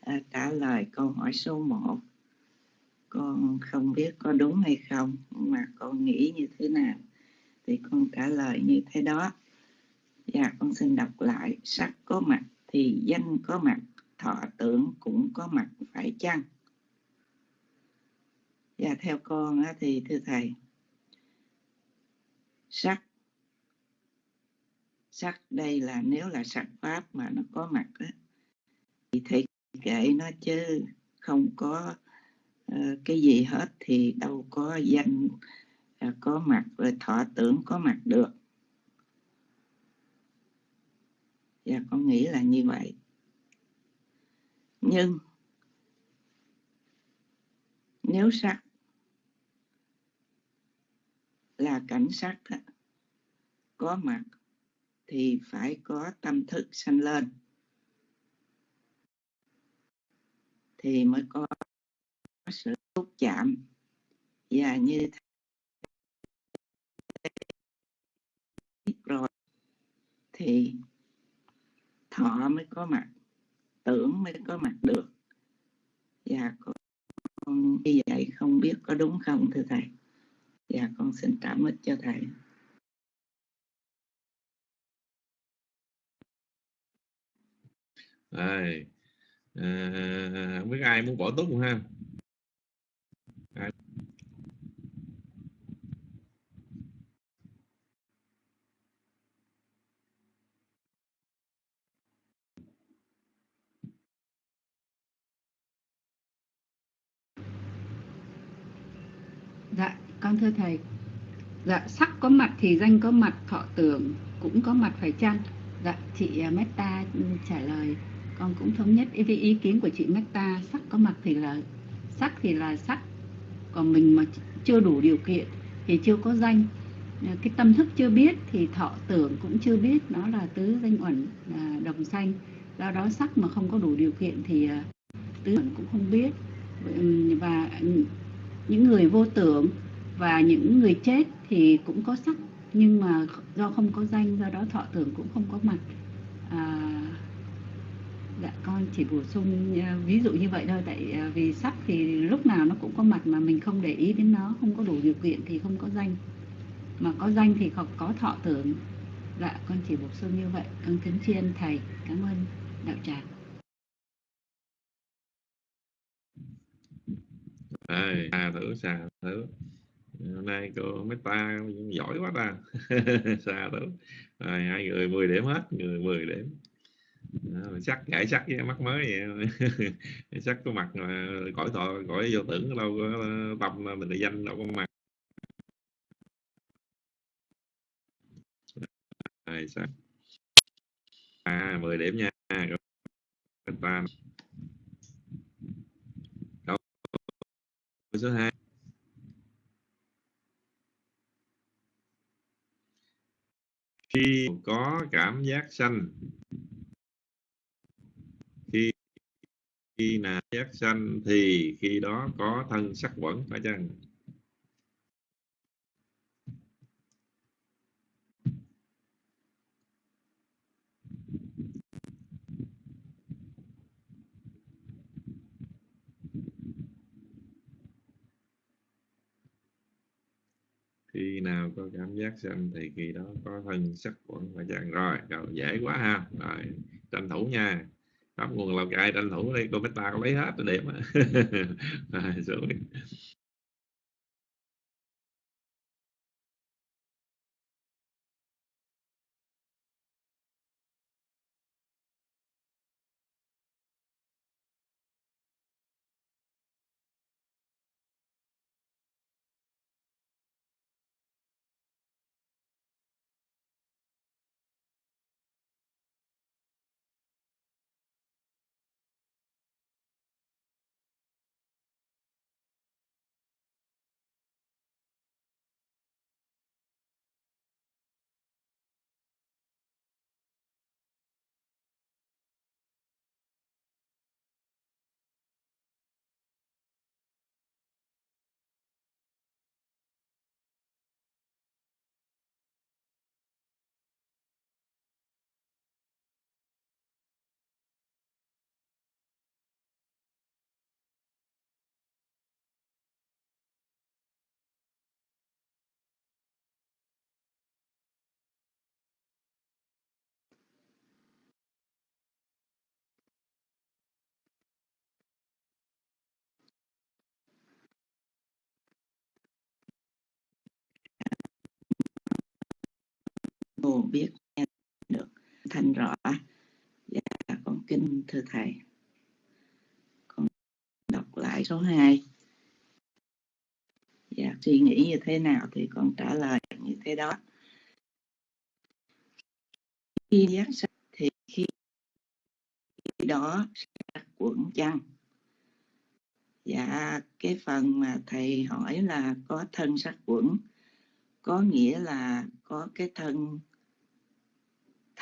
à, trả lời câu hỏi số 1 con không biết có đúng hay không mà con nghĩ như thế nào thì con trả lời như thế đó. Và con xin đọc lại. Sắc có mặt thì danh có mặt, thọ tưởng cũng có mặt, phải chăng? Và theo con thì thưa thầy, sắc sắc đây là nếu là sắc pháp mà nó có mặt thì thầy kệ nó chứ không có Ờ, cái gì hết thì đâu có danh ờ, có mặt rồi thọ tưởng có mặt được. Và con nghĩ là như vậy. Nhưng nếu sắc là cảnh sắc có mặt thì phải có tâm thức sanh lên thì mới có sự xúc chạm và như thế rồi thì thọ mới có mặt tưởng mới có mặt được. Và con như vậy không biết có đúng không thưa thầy? Và con xin trả mít cho thầy. Rồi. À, không biết ai muốn bỏ túc không ha ai? Dạ, con thưa thầy. Dạ, sắc có mặt thì danh có mặt, thọ tưởng cũng có mặt phải chăng? Dạ, chị à, Meta trả lời con cũng thống nhất. Với ý kiến của chị Meta sắc có mặt thì là sắc thì là sắc. Còn mình mà chưa đủ điều kiện thì chưa có danh. À, cái tâm thức chưa biết thì thọ tưởng cũng chưa biết. Nó là tứ danh uẩn à, đồng sanh. Do đó sắc mà không có đủ điều kiện thì tứ uẩn cũng không biết. Và những người vô tưởng và những người chết thì cũng có sắc nhưng mà do không có danh do đó thọ tưởng cũng không có mặt. À, dạ con chỉ bổ sung à, ví dụ như vậy thôi tại à, vì sắc thì lúc nào nó cũng có mặt mà mình không để ý đến nó không có đủ điều kiện thì không có danh. Mà có danh thì không có thọ tưởng. Dạ con chỉ bổ sung như vậy. Con kính tri ân thầy. Cảm ơn đạo tràng. À, à thử xà thử hôm nay cô ta giỏi quá ta. Xa lắm rồi, hai người 10 điểm hết, người 10 điểm. Sắc giải sắc với mắt mới vậy. Sắc có mặt mà cõi thọ, cõi vô tưởng đâu có ờ, tâm ờ, mình là danh đâu có mặt. Rồi sắc à 10 điểm nha. Người ta câu số 2 khi có cảm giác sanh, khi khi nào giác sanh thì khi đó có thân sắc quẩn phải chăng? Khi nào có cảm giác sanh thì khi đó có thân sắc quẩn và chàng rồi. Rồi, dễ quá ha. Rồi, tranh thủ nha. Khắp nguồn lào cai tranh thủ đây cô ta có lấy hết điểm rồi cô biết nghe được thanh rõ. Dạ con kinh thưa thầy. Con đọc lại số 2 dạ suy nghĩ như thế nào thì con trả lời như thế đó. Khi giác sắc thì khi đó sắc quẩn chăng? Dạ cái phần mà thầy hỏi là có thân sắc quẩn, có nghĩa là có cái thân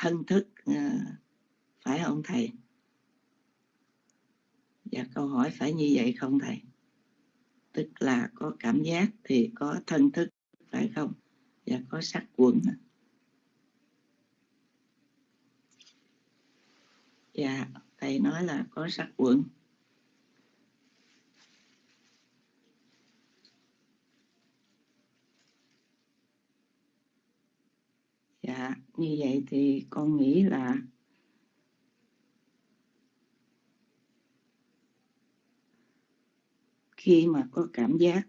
thân thức ờ, phải không thầy? Dạ câu hỏi phải như vậy không thầy? Tức là có cảm giác thì có thân thức, phải không? Và có sắc quẩn. Dạ thầy nói là có sắc quẩn. Dạ như vậy thì con nghĩ là khi mà có cảm giác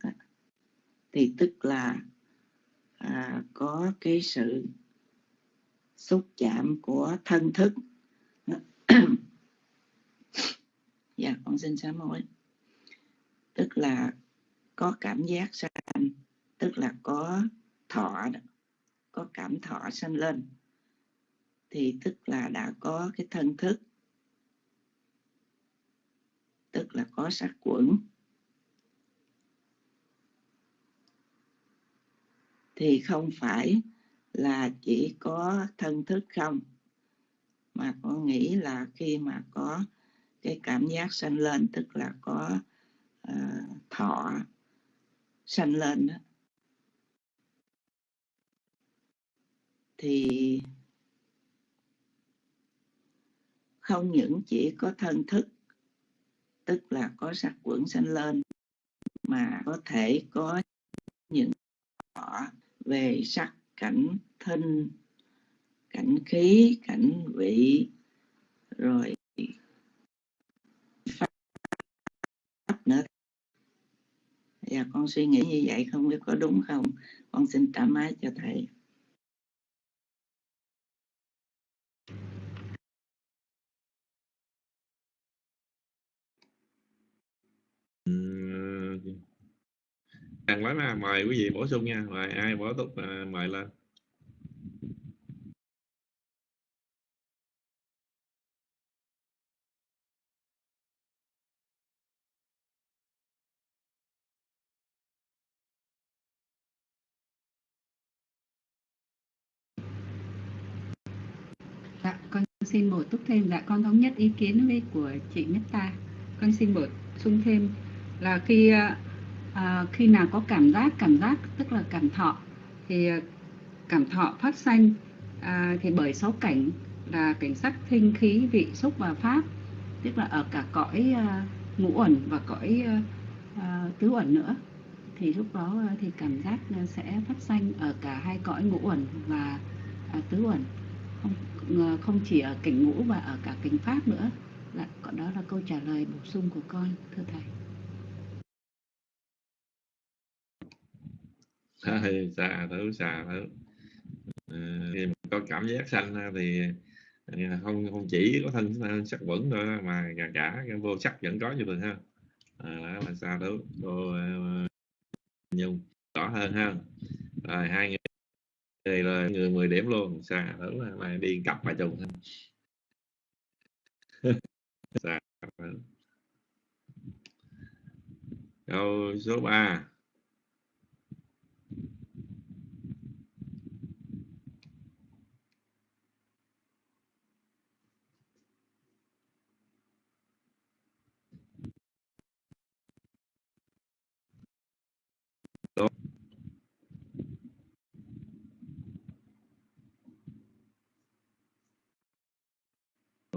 thì tức là à, có cái sự xúc chạm của thân thức. Dạ con xin sám hối. Tức là có cảm giác sanh tức là có thọ có cảm thọ sanh lên thì tức là đã có cái thân thức tức là có sắc quẩn. Thì không phải là chỉ có thân thức không mà con nghĩ là khi mà có cái cảm giác sanh lên tức là có uh, thọ sanh lên đó thì không những chỉ có thân thức, tức là có sắc quẩn sanh lên, mà có thể có những họ về sắc cảnh thân, cảnh khí, cảnh vị, rồi pháp nữa. Và con suy nghĩ như vậy không biết có đúng không? Con xin trả máy cho thầy. Hàng lắm à, mời quý vị bổ sung nha, mời ai bổ túc à, mời lên. Dạ, con xin bổ túc thêm. Dạ, con thống nhất ý kiến với của chị Nhất Ta. Con xin bổ sung thêm là khi à, à, khi nào có cảm giác cảm giác tức là cảm thọ thì à, cảm thọ phát sanh à, thì bởi sáu cảnh là cảnh sắc thinh khí vị xúc và pháp tức là ở cả cõi à, ngũ uẩn và cõi à, à tứ uẩn nữa. Thì lúc đó à, thì cảm giác sẽ phát sanh ở cả hai cõi ngũ uẩn và à, tứ uẩn. Không không chỉ ở cảnh ngũ và ở cả cảnh pháp nữa. Dạ, là đó là câu trả lời bổ sung của con thưa thầy. Thôi, xà thứ xà thứ à, khi mà có cảm giác sanh thì à, không không chỉ có thân sắc vững thôi mà cả cả cái vô sắc vẫn có như thường ha. À, đó là xa thứ cô ờ, nhung rõ hơn ha. Rồi hai người người là người 10 điểm luôn xa thứ là, là đi cặp mà trùng xa câu số 3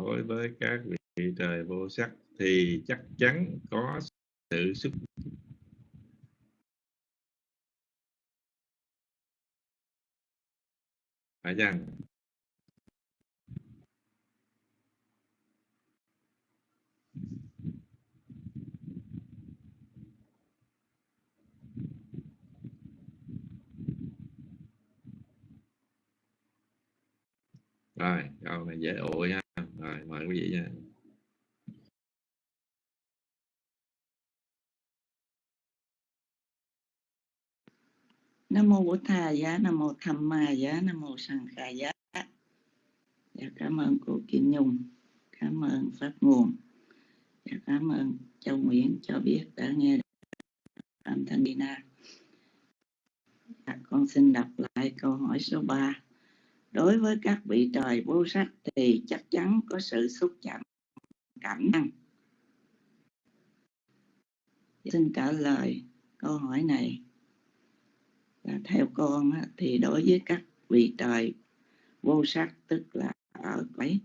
đối với các vị trời vô sắc thì chắc chắn có sự xúc phải chăng? Rồi, câu này dễ ủi ha rồi mời quý vị nha. Nam mô bổn thà giá nam mô tham ma giá nam mô Sàn Khà, giá. Dạ, cảm ơn cô kim nhung cảm ơn pháp nguồn. Dạ, cảm ơn châu nguyễn cho biết đã nghe âm thanh Dina dạ, con xin đọc lại câu hỏi số 3 đối với các vị trời vô sắc thì chắc chắn có sự xúc chạm cảm năng. Xin trả lời câu hỏi này. Là theo con thì đối với các vị trời vô sắc, tức là ở cái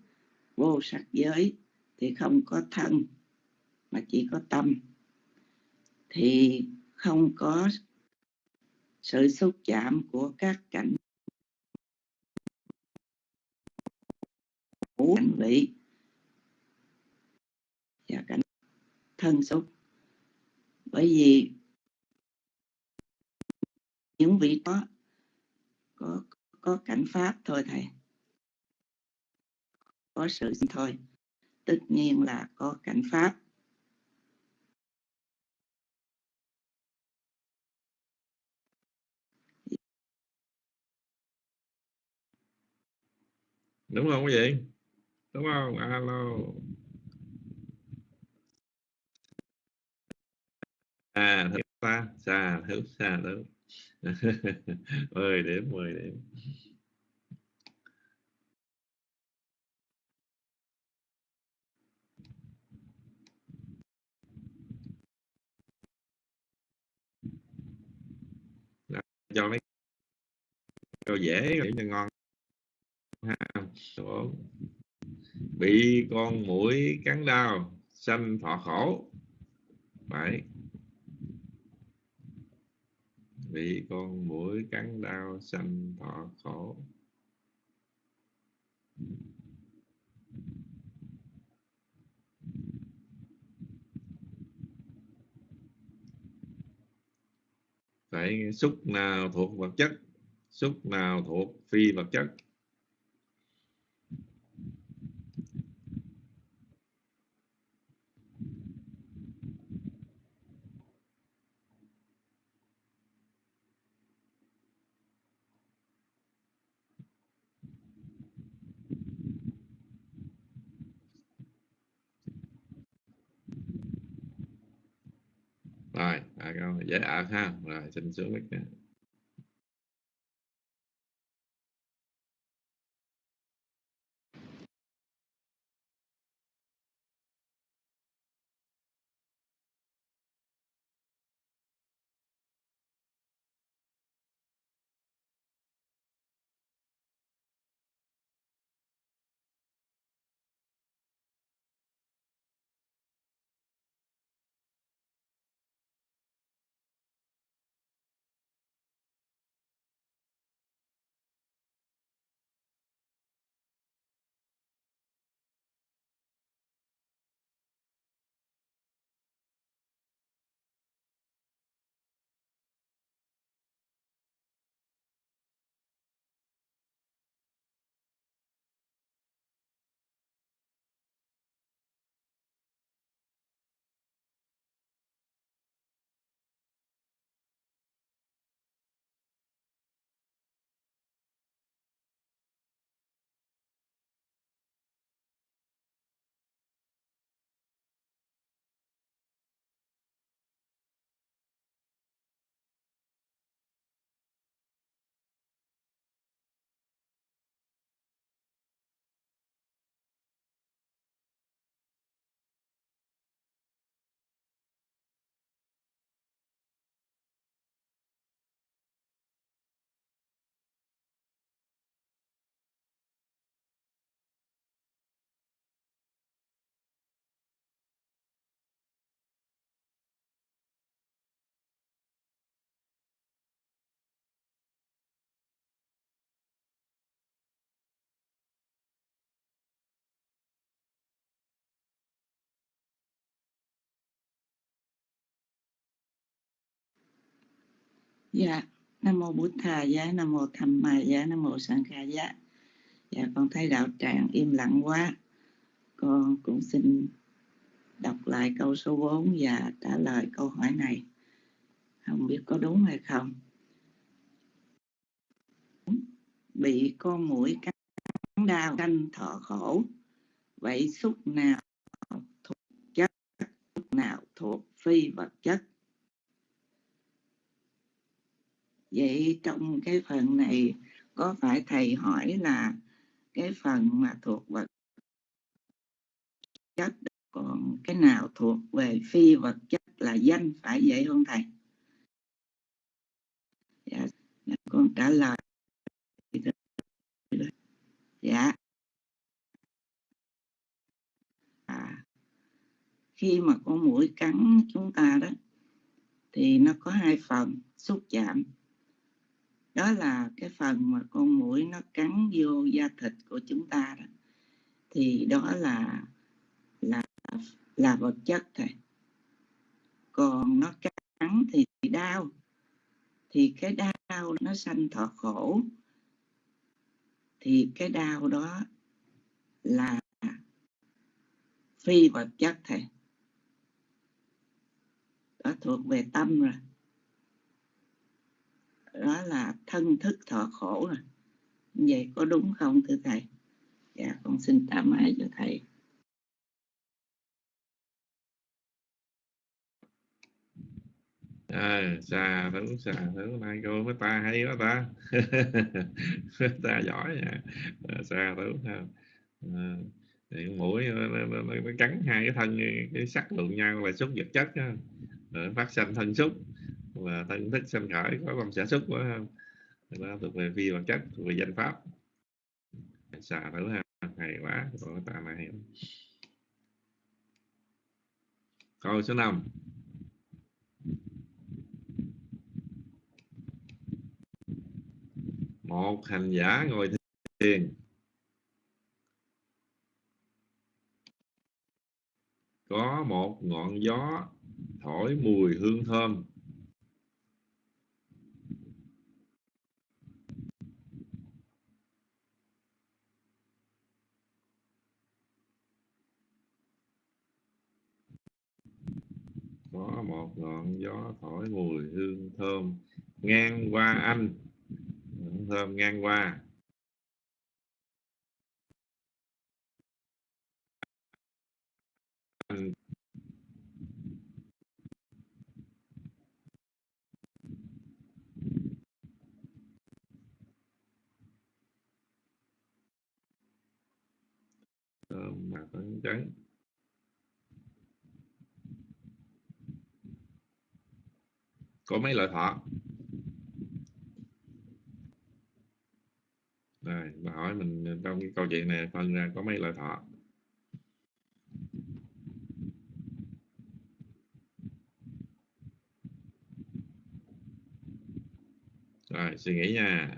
vô sắc giới, thì không có thân, mà chỉ có tâm, thì không có sự xúc chạm của các cảnh cảnh vị. Và cảnh thân xúc. Bởi vì những vị đó có có cảnh pháp thôi thầy. Có sự thôi. Tất nhiên là có cảnh pháp. Đúng không quý vị? Đúng không? Alo. À thật xa xa thứ xa đó mười điểm mười điểm. Cho mấy câu dễ để cho ngon. Ha bị con mũi cắn đau, sanh thọ khổ. Bảy bị con mũi cắn đau, sanh thọ khổ. Phải xúc nào thuộc vật chất? Xúc nào thuộc phi vật chất rồi đã ha. Rồi xin xuống mic dạ. Nam mô bút thà giá, nam mô tham ma giá, nam mô sanh kha giá. Dạ con thấy đạo tràng im lặng quá. Con cũng xin đọc lại câu số 4 và trả lời câu hỏi này. Không biết có đúng hay không? Bị con mũi cắn đau, canh thọ khổ. Vậy xúc nào thuộc chất? Xúc nào thuộc phi vật chất? Vậy trong cái phần này có phải thầy hỏi là cái phần mà thuộc vật chất còn cái nào thuộc về phi vật chất là danh phải vậy không thầy? Dạ, dạ, con trả lời. Dạ. À, khi mà con mũi cắn chúng ta đó thì nó có hai phần xúc chạm đó là cái phần mà con mũi nó cắn vô da thịt của chúng ta đó. Thì đó là là là vật chất thôi còn nó cắn thì đau. Thì cái đau nó sanh thọ khổ. Thì cái đau đó là phi vật chất thầy. Đó thuộc về tâm rồi đó là thân thức thọ khổ rồi. Vậy có đúng không thưa thầy? Dạ con xin tạm mãi cho thầy. À, xà thử xà thử nay cô với ta hay quá ta. Ta giỏi nha à, xà thử ha. À, thì mũi nó, nó, nó, nó cắn hai cái thân cái sắc lượng nhau là xúc vật chất đó. Rồi phát sinh thân xúc và tao cũng thích sanh khởi có lòng sản xuất, quá không đó thuộc về phi vật chất thuộc về danh pháp. Xà thử ha hay quá còn ta này câu số 5 một hành giả ngồi thiền. Có một ngọn gió thổi mùi hương thơm. Có một ngọn gió thổi mùi hương thơm ngang qua anh. Hương thơm ngang qua. Anh thơm mà phấn chấn. Có mấy loại thọ rồi bà hỏi mình trong cái câu chuyện này phân ra có mấy loại thọ rồi, suy nghĩ nha.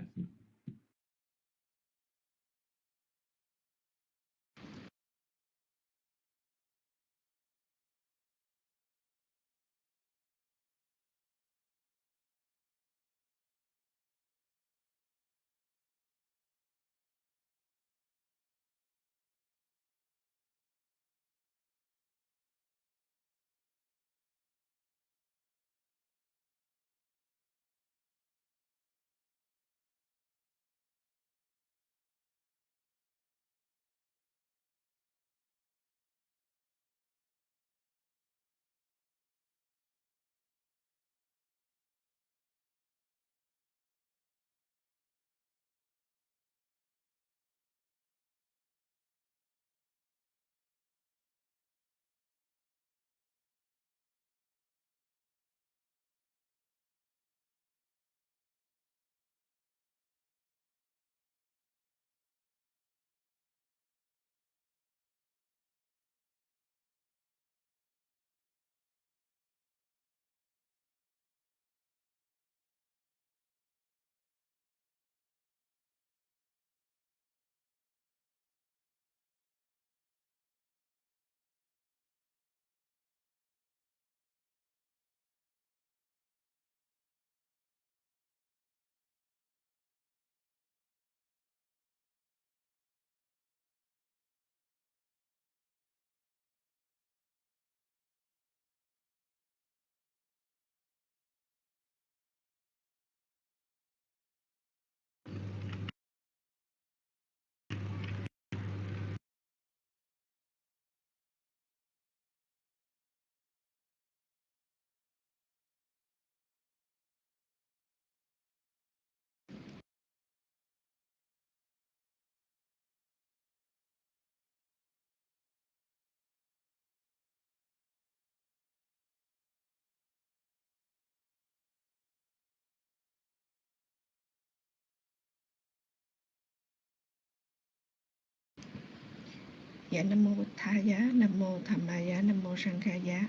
Dạ nam mô bổn tha giá nam mô tham ma giá nam mô sang kha giá.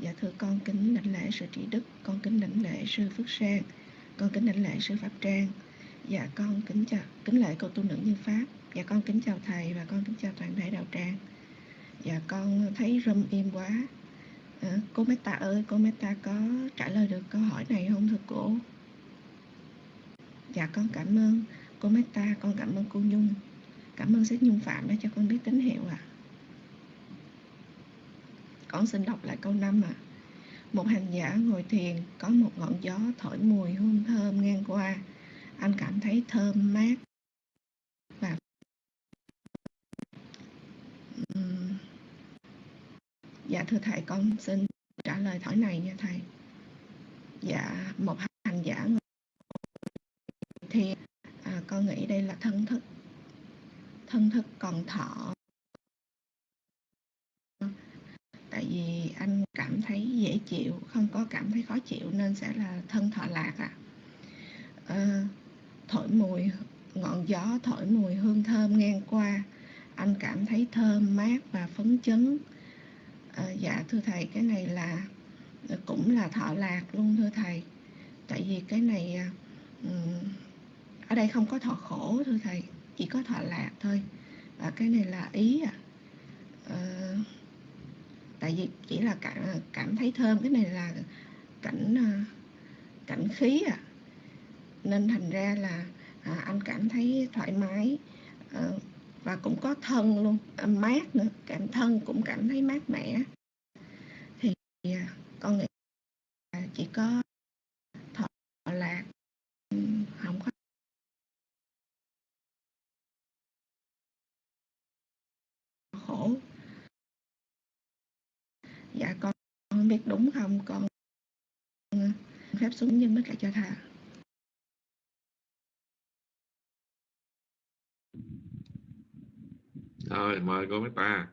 Dạ thưa con kính lãnh lễ sư trị đức con kính lãnh lễ sư phước sang con kính lãnh lễ sư pháp trang. Dạ con kính chào kính lễ cô tu nữ như pháp. Dạ con kính chào thầy và con kính chào toàn thể đạo tràng. Dạ con thấy râm im quá. À, cô Meta ơi cô Meta có trả lời được câu hỏi này không thưa cô? Dạ con cảm ơn cô Meta con cảm ơn cô Nhung cảm ơn sách Nhung Phạm đã cho con biết tín hiệu ạ. À. con xin đọc lại câu 5 ạ. À. một hành giả ngồi thiền có một ngọn gió thổi mùi hương thơm ngang qua. Anh cảm thấy thơm mát. Và dạ thưa thầy con xin trả lời thỏi này nha thầy. Dạ một hành giả thì à, con nghĩ đây là thân thức thân thức còn thọ. Tại vì anh cảm thấy dễ chịu không có cảm thấy khó chịu nên sẽ là thân thọ lạc ạ. À. à, thổi mùi ngọn gió thổi mùi hương thơm ngang qua. Anh cảm thấy thơm mát và phấn chấn. À, dạ thưa thầy cái này là ờ, cũng là thọ lạc luôn thưa thầy. Tại vì cái này ở đây không có thọ khổ thưa thầy chỉ có thọ lạc thôi. Và cái này là ý à. Ờ, tại vì chỉ là cảm, cảm thấy thơm. Cái này là cảnh ờ, cảnh khí à. Nên thành ra là à, anh cảm thấy thoải mái. À, và cũng có thân luôn à, mát nữa. Cảm thân cũng cảm thấy mát mẻ. Thì à, con nghĩ là chỉ có thọ lạc không có khổ dạ con không biết đúng không? Con phép xuống nhưng mới cả cho thà. Thôi mời cô mấy ta.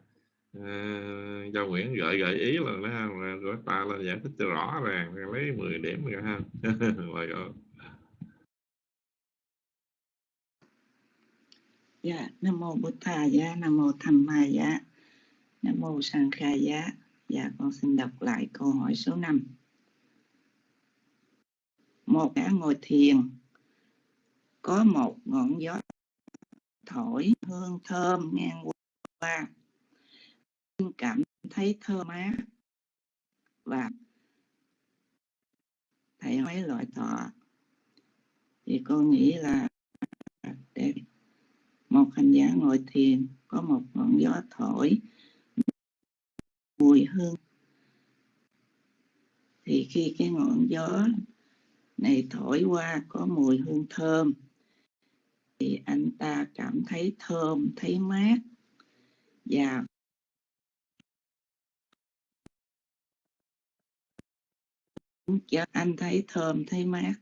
À, cho Nguyễn gợi gợi ý là nó là cô ta là giải thích cho rõ ràng lấy 10 điểm rồi ha. Mời cô. Dạ nam mô bổn thà giá nam mô tham ma giá nam mô sang kha giá dạ con xin đọc lại câu hỏi số 5 một gã ngồi thiền, có một ngọn gió thổi hương thơm ngang qua. Cảm thấy thơm mát và thầy mấy loại thọ. Thì con nghĩ là để một hành giả ngồi thiền có một ngọn gió thổi mùi hương thì khi cái ngọn gió này thổi qua có mùi hương thơm, thì anh ta cảm thấy thơm, thấy mát. Và cho anh thấy thơm, thấy mát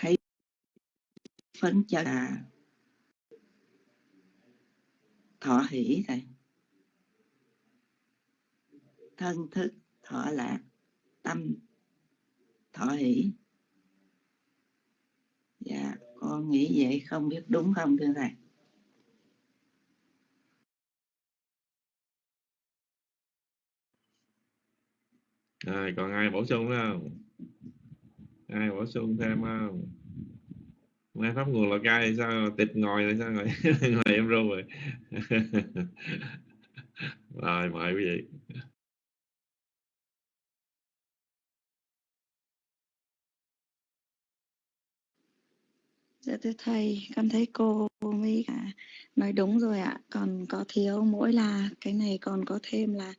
thấy phấn chấn. Là thọ hỷ thầy. Thân thức thọ lạc tâm. Thọ hỷ. Dạ con nghĩ vậy không biết đúng không thưa thầy? Rồi còn ai bổ sung không? Ai bổ sung thêm không nghe pháp nguồn là cai sao tịch ngồi là sao ngồi ngồi em rô rồi rồi mời quý vị Dạ thưa thầy, con thấy cô mới cả nói đúng rồi ạ. Còn có thiếu mỗi là cái này còn có thêm là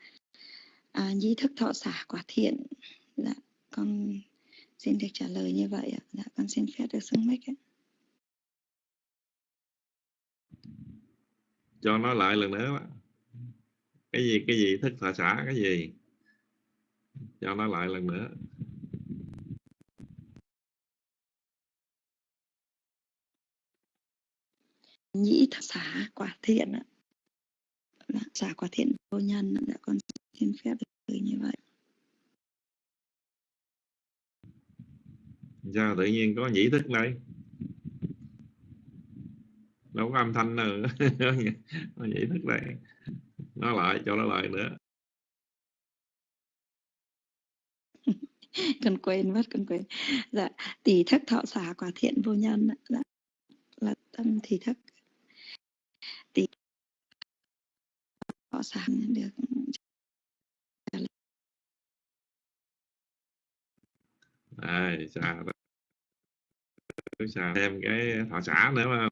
à, nhi thức thọ xả quả thiện. Dạ, con xin được trả lời như vậy ạ. Dạ, con xin phép được xưng mic ạ. cho nó lại lần nữa cái gì cái gì thức thọ xã cái gì cho nó lại lần nữa. Nhĩ thọ xả quả thiện ạ. Dạ, xả quả thiện vô nhân đã con xin phép được như vậy. Sao tự nhiên có nhĩ thức đây? Đâu có âm thanh nào có nhĩ thức đây nó lại cho nó lại nữa. Con quên mất con quên. Dạ tỷ thất thọ xả quả thiện vô nhân dạ là tâm thì thất. Tỷ thọ xả được. À, xà xà thêm cái thọ xả nữa mà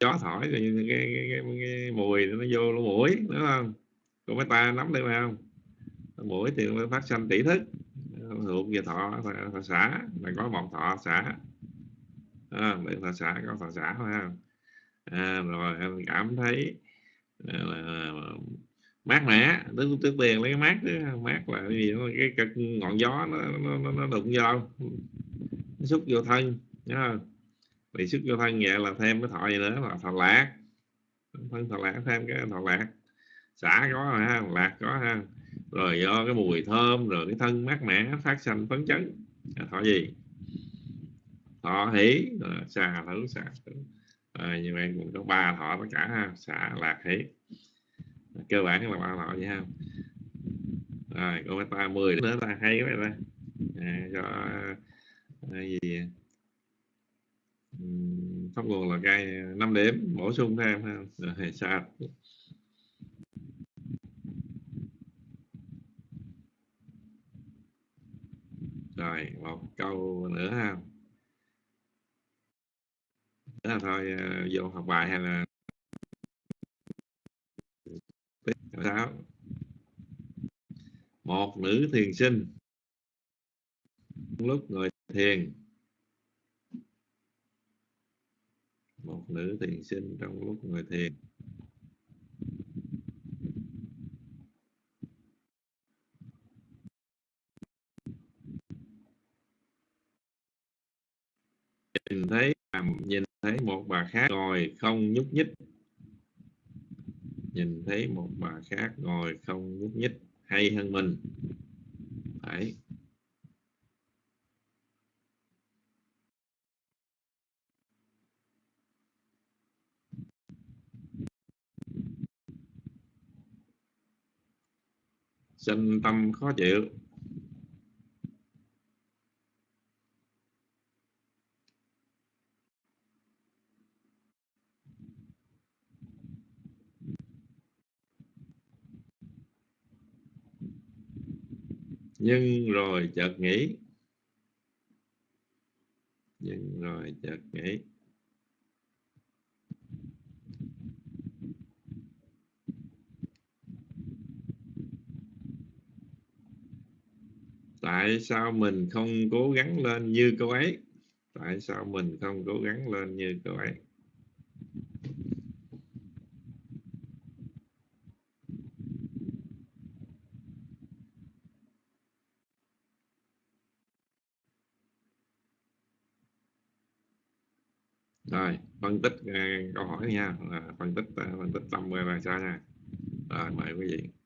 gió thổi rồi cái, cái, cái, cái, mùi nó vô lỗ mũi đúng không? Còn mấy ta nắm được không? Mũi thì mới phát sinh tỷ thức thuộc về thọ thọ, thọ xã là có một thọ xã à, để thọ xã có thọ xã phải không à, rồi em cảm thấy à, là, là, mát mẻ tức tức tiền lấy cái mát đó. mát là cái gì cái, cái ngọn gió nó nó, nó, nó đụng vô nó xúc vô thân nhớ thì sức cho thân vậy là thêm cái thọ gì nữa là thọ lạc. Thân thọ lạc thêm cái thọ lạc. Xả có ha lạc có ha. Rồi do cái mùi thơm rồi cái thân mát mẻ phát sanh phấn chấn. À, thọ gì? Thọ hỷ. Xà thử xà thử. À, như vậy cũng có ba thọ tất cả ha xả lạc hỷ. Cơ bản là ba thọ vậy ha. Rồi con ta 10 nữa ta hay cái này à, cho à, gì pháp nguồn là cây 5 điểm, bổ sung thêm ha, rồi sao? Rồi, một câu nữa ha. Nữa là thôi ờ, vô học bài hay là sao? Một nữ thiền sinh, lúc ngồi thiền một nữ thiền sinh trong lúc ngồi thiền. Nhìn thấy nhìn thấy một bà khác ngồi không nhúc nhích. Nhìn thấy một bà khác ngồi không nhúc nhích, hay hơn mình. Phải. Sinh tâm khó chịu. Nhưng rồi chợt nghĩ. Nhưng rồi chợt nghĩ. Tại sao mình không cố gắng lên như cô ấy? Tại sao mình không cố gắng lên như cô ấy? Rồi phân tích uh, câu hỏi nha. Phân tích uh, phân tích tâm bài sao nha? Rồi mời quý vị.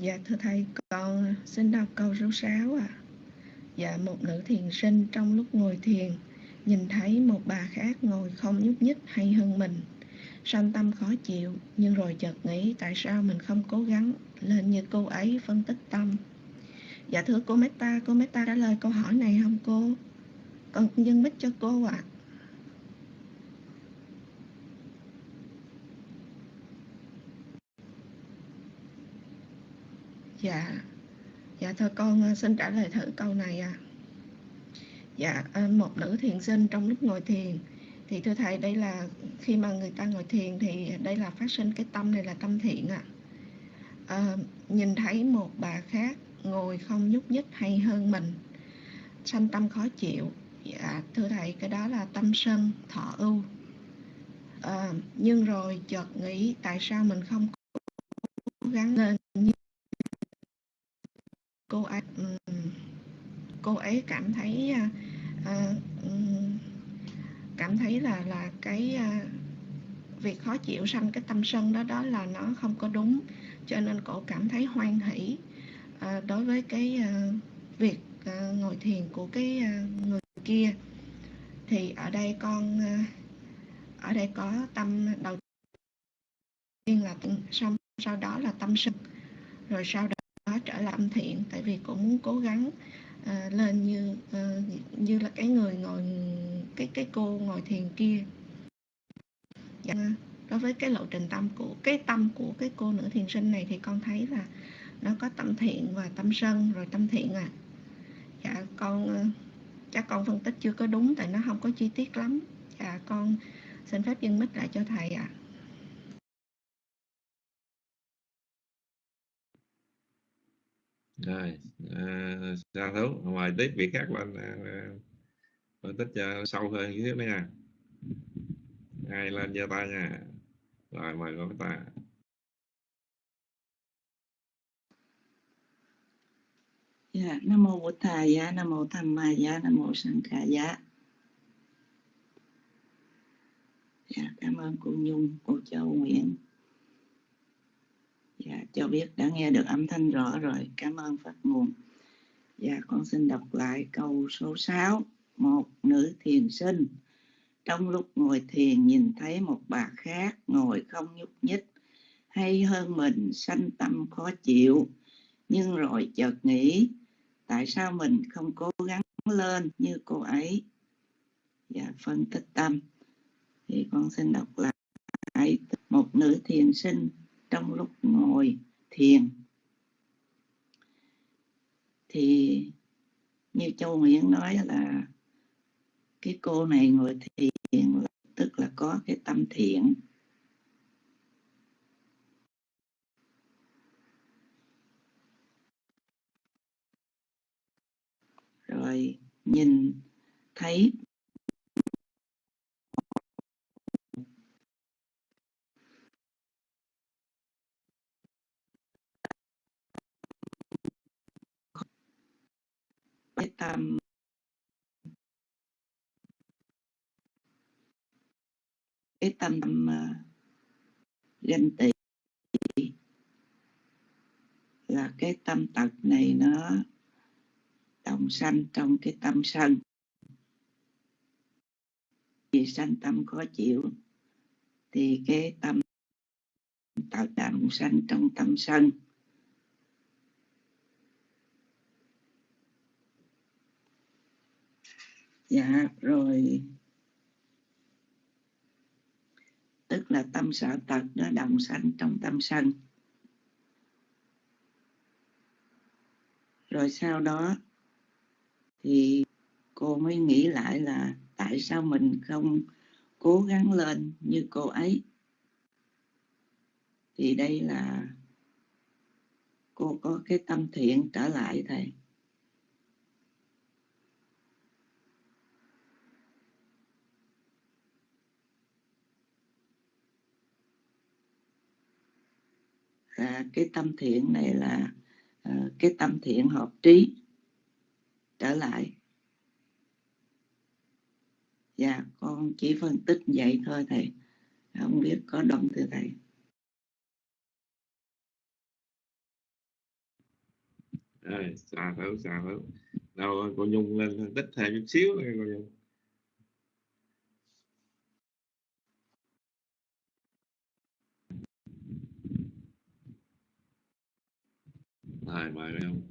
Dạ thưa thầy, con xin đọc câu số 6 ạ. À. Dạ một nữ thiền sinh trong lúc ngồi thiền nhìn thấy một bà khác ngồi không nhúc nhích hay hơn mình sanh tâm khó chịu nhưng rồi chợt nghĩ tại sao mình không cố gắng lên như cô ấy phân tích tâm dạ thưa cô Meta cô Meta trả lời câu hỏi này không cô con dân bích cho cô ạ à. Dạ. Dạ thưa con ờ, xin trả lời thử câu này à. Dạ ờ, một nữ thiền sinh trong lúc ngồi thiền. Thì thưa thầy đây là khi mà người ta ngồi thiền thì đây là phát sinh cái tâm này là tâm thiện ạ. À. à, nhìn thấy một bà khác ngồi không nhúc nhích hay hơn mình sanh tâm khó chịu. Dạ thưa thầy cái đó là tâm sân thọ ưu. À, nhưng rồi chợt nghĩ tại sao mình không cố gắng lên như cô ấy cô ấy cảm thấy à, à cảm thấy là là cái à, việc khó chịu sanh cái tâm sân đó đó là nó không có đúng. Cho nên cổ cảm thấy hoan hỷ à, đối với cái à, việc à, ngồi thiền của cái à, người kia. Thì ở đây con à, ở đây có tâm đầu tiên là xong sau đó là tâm sân rồi sau đó trở lại âm thiện tại vì cũng muốn cố gắng à, lên như à, như là cái người ngồi cái cái cô ngồi thiền kia. Dạ, đối với cái lộ trình tâm của cái tâm của cái cô nữ thiền sinh này thì con thấy là nó có tâm thiện và tâm sân rồi tâm thiện à dạ con ờ, chắc con phân tích chưa có đúng tại nó không có chi tiết lắm. Dạ con xin phép dừng mít lại cho thầy ạ. à. Rồi à, sao thú ngoài tiếp việc khác lên phân tích cho sâu hơn chút xíu nha. Ai lên giơ tay nha. Rồi mời con ta dạ nam mô bổn thầy dạ nam mô tham ma dạ nam mô sanh khả dạ. Dạ cảm ơn cô nhung cô châu nguyễn dạ cho biết đã nghe được âm thanh rõ rồi. Cảm ơn phát nguồn dạ con xin đọc lại câu số 6 một nữ thiền sinh. Trong lúc ngồi thiền nhìn thấy một bà khác ngồi không nhúc nhích, hay hơn mình sanh tâm khó chịu, nhưng rồi chợt nghĩ, tại sao mình không cố gắng lên như cô ấy? Và phân tích tâm. Thì con xin đọc lại. Một nữ thiền sinh trong lúc ngồi thiền. Thì như châu nguyễn nói là cái cô này ngồi thiền, tức là có cái tâm thiện. Rồi nhìn thấy cái tâm cái tâm ganh tị là cái tâm tật này nó đồng sanh trong cái tâm sân. Vì sanh tâm khó chịu, thì cái tâm tạo đồng sanh trong tâm sân. Dạ rồi. Tức là tâm sợ tật nó đồng sanh trong tâm sân. Rồi sau đó thì cô mới nghĩ lại là tại sao mình không cố gắng lên như cô ấy. Thì đây là cô có cái tâm thiện trở lại thầy. À, cái tâm thiện này là à, cái tâm thiện hợp trí. Trở lại. Dạ con chỉ phân tích vậy thôi thầy. Không biết có đúng từ thầy? À, xà thử xà thử. Đâu cô nhung lên phân tích thêm chút xíu nữa cô nhung. Rồi mời không?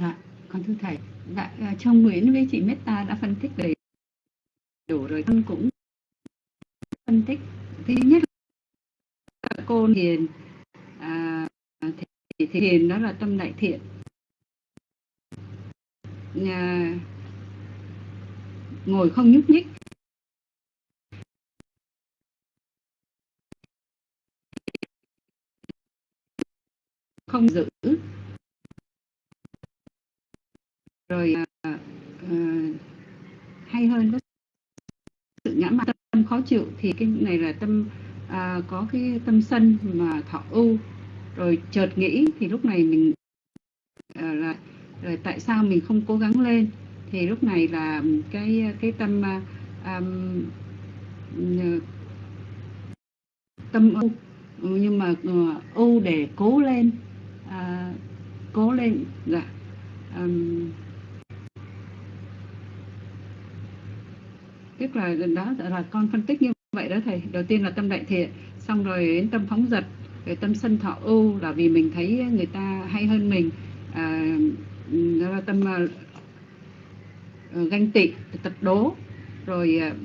Dạ con thưa thầy. Dạ ờ, trong Nguyễn với chị Meta đã phân tích đầy đủ rồi. Con cũng phân tích. Thứ nhất là cô hiền. À, thì, thì hiền đó là tâm đại thiện. À, ngồi không nhúc nhích. Không giữ. Rồi uh, uh, hay hơn có sự ngã mạn tâm khó chịu thì cái này là tâm uh, có cái tâm sân mà thọ ưu. Rồi chợt nghĩ thì lúc này mình uh, là, rồi tại sao mình không cố gắng lên? Thì lúc này là cái cái tâm uh, um, tâm ưu. Nhưng mà uh, ưu để cố lên à, cố lên dạ. Um, tức là đó là con phân tích như vậy đó thầy. Đầu tiên là tâm đại thiện xong rồi đến tâm phóng dật rồi tâm sân thọ ưu là vì mình thấy người ta hay hơn mình. À, đó là tâm uh, ganh tị tật đố rồi uh,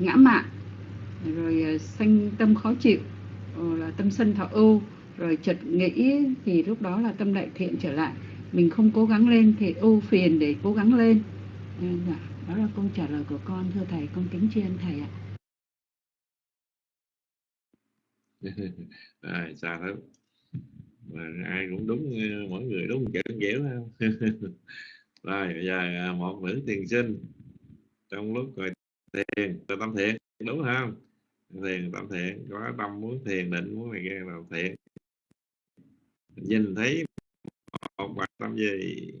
ngã mạn rồi uh, sanh tâm khó chịu là tâm sân thọ ưu rồi chợt nghĩ thì lúc đó là tâm đại thiện trở lại. Mình không cố gắng lên thì ưu phiền để cố gắng lên. Dạ, đó là câu trả lời của con thưa thầy con kính tri thầy ạ. À, sao lắm. Mà ai cũng đúng mỗi người đúng kiểu dẻo không? Rồi bây giờ à, một nữ tiền sinh. Trong lúc rồi thiền rồi tâm thiện đúng không? Thiền tâm thiện có tâm muốn thiền định muốn này kia làm thiện nhìn thấy một bài tâm gì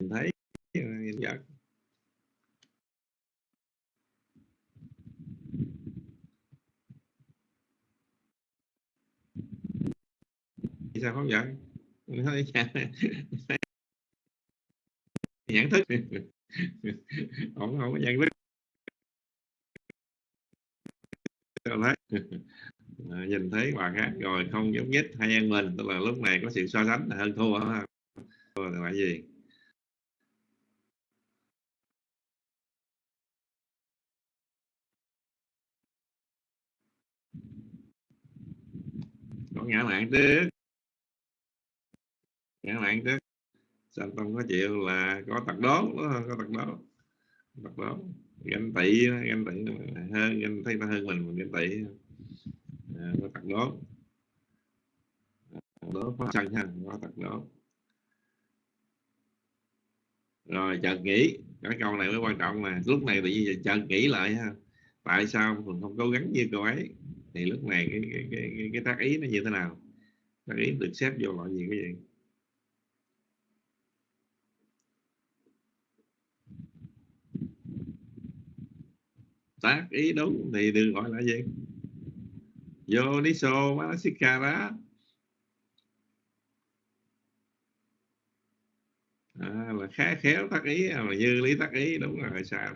nhìn thấy ờ, nhìn vật sao không giận dạ. nhận thức. Không không có nhận thức. Thấy à, ờ, nhìn thấy bà khác rồi không giống nhất hay ăn mình tức là lúc này có sự so sánh là hơn thua thua là gì? Có ngã mạng trước. Ngã mạng trước. Sanh tâm có chịu là có tật đố có tật đố tật đố ganh tị ganh tị hơn ganh thấy ta hơn mình mình ganh tị à, có tật đố đố có sân ha có tật đố rồi chợt nghĩ cái câu này mới quan trọng là lúc này tự nhiên chợt nghĩ lại ha tại sao mình không cố gắng như cô ấy? Thì lúc này cái cái cái cái, cái tác ý nó như thế nào? Tác ý được xếp vô loại gì cái gì? Tác ý đúng thì được gọi là gì? Yoniso Manasikara. À, là khá khéo tác ý là mà như lý tác ý đúng rồi xa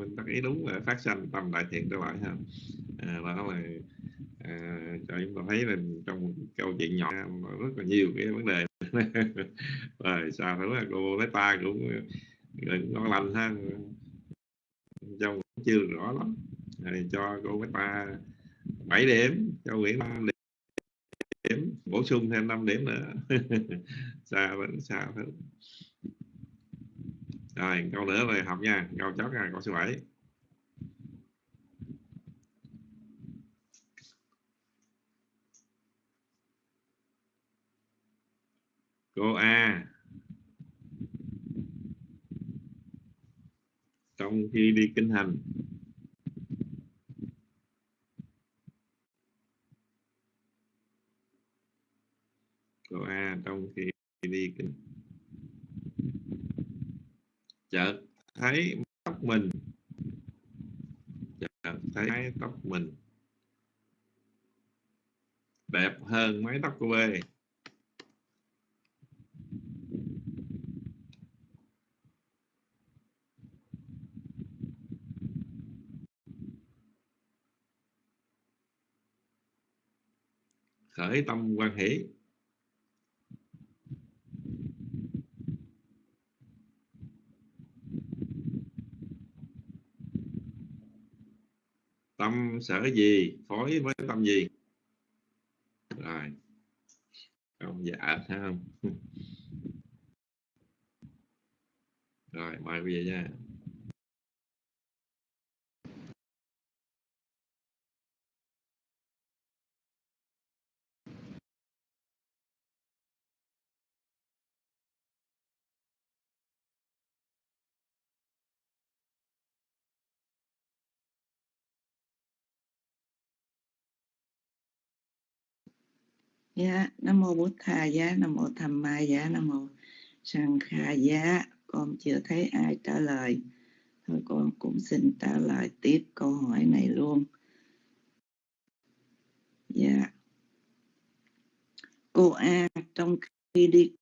mình tác ý đúng là phát sanh tâm đại thiện trở lại ha. À, đó là à, cho chúng ta thấy là trong câu chuyện nhỏ rất là nhiều cái vấn đề. Rồi xa thứ là cô lấy ta cũng cũng ngon lành ha. Trong chưa rõ lắm. Rồi cho cô Bách Ba 7 điểm, cho Nguyễn 5 điểm, bổ sung thêm 5 điểm nữa. Xa vẫn xa hơn. Rồi, câu nữa rồi học nha. Câu chót nha, câu số 7 cô A trong khi đi kinh hành. Câu A, trong khi đi kinh. Chợt thấy tóc mình. Chợt thấy tóc mình. Đẹp hơn mái tóc của bê khởi tâm quan hỷ. Tâm sở gì? Phối với tâm gì? Rồi. Không dạ không rồi, mời quý vị nha. Dạ, Nam Mô bút Thà Giá, Nam Mô Tham Ma Giá, Nam Mô sanh Kha Giá. Con chưa thấy ai trả lời. Thôi con cũng xin trả lời tiếp câu hỏi này luôn. Dạ. Cô A trong khi đi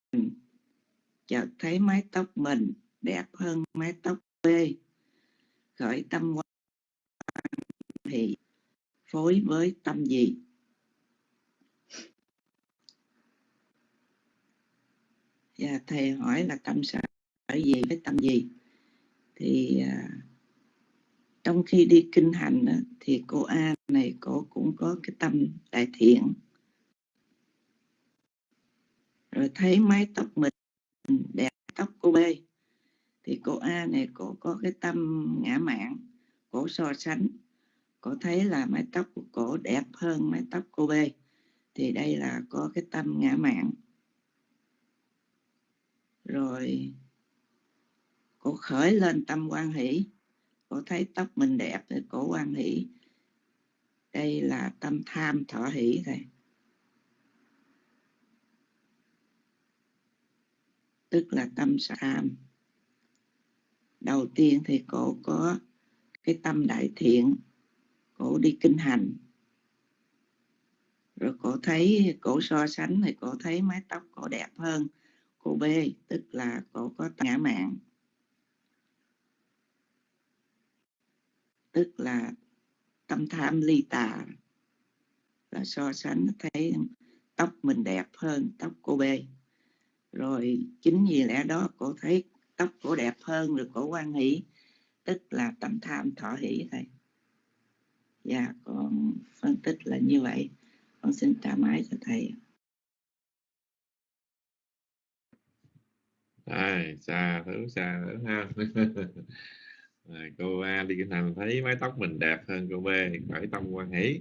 chợt thấy mái tóc mình đẹp hơn mái tóc B. Khởi tâm quan thì phối với tâm gì? Và thầy hỏi là tâm sở gì với tâm gì? Thì à, trong khi đi kinh hành đó, thì cô A này cô cũng có cái tâm đại thiện. Rồi thấy mái tóc mình đẹp tóc cô B thì cô A này cô có cái tâm ngã mạn cổ so sánh. Cô thấy là mái tóc của cổ đẹp hơn mái tóc cô B thì đây là có cái tâm ngã mạn rồi. Cô khởi lên tâm quan hỷ. Cô thấy tóc mình đẹp thì cổ quan hỷ. Đây là tâm tham thọ hỷ thầy tức là tâm tham đầu tiên thì cô có cái tâm đại thiện. Cô đi kinh hành. Rồi cô thấy, cô so sánh thì cô thấy mái tóc cô đẹp hơn cô B, tức là cô có ngã mạng. Tức là tâm tham ly tà. Là so sánh thấy tóc mình đẹp hơn tóc cô B. Rồi chính vì lẽ đó cô thấy tóc cô đẹp hơn rồi cô quan hỷ, tức là tâm tham thọ hỷ thầy dạ con phân tích là như vậy. Con xin trả máy cho thầy Ai, xa thứ xa thứ ha. Cô A đi kinh thành thấy mái tóc mình đẹp hơn cô B khởi tâm quan hỷ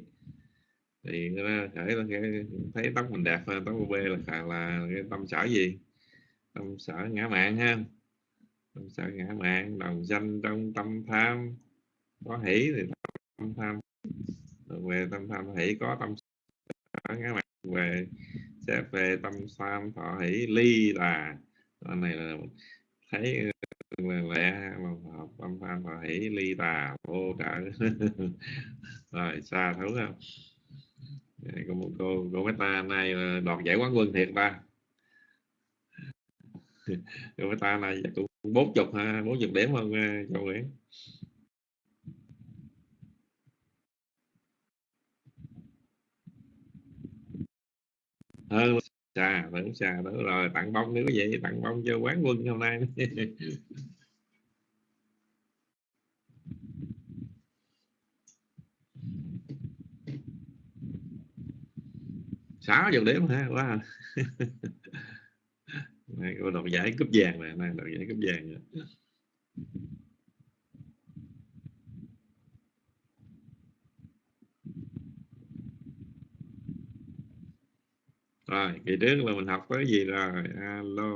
thì khởi thấy tóc mình đẹp hơn tóc cô B là là cái tâm sở gì? Tâm sở ngã mạng ha. Tâm sở ngã mạng đồng danh trong tâm tham. Có hỷ thì tâm tham. Về tâm tham hỷ có tâm sở ngã mạng. Về sẽ về tâm tham thọ hỷ ly là anh này là thấy ừ, là lẽ là hợp, âm phan và hỷ ly tà vô trợ rồi, xa thấu không cô cô cô ta nay đoạt giải quán quân thiệt ta. Cô ta này cũng bốn chục ha, bốn chục điểm hơn à, châu nguyễn. Hơn xa vẫn xa tưởng rồi tặng bông nữa vậy tặng bông cho quán quân hôm nay sáu giờ đếm ha, quá à. này, cô đoạt giải cúp vàng này này đoạt giải cúp vàng rồi. Rồi kỳ trước là mình học tới gì rồi? Alo.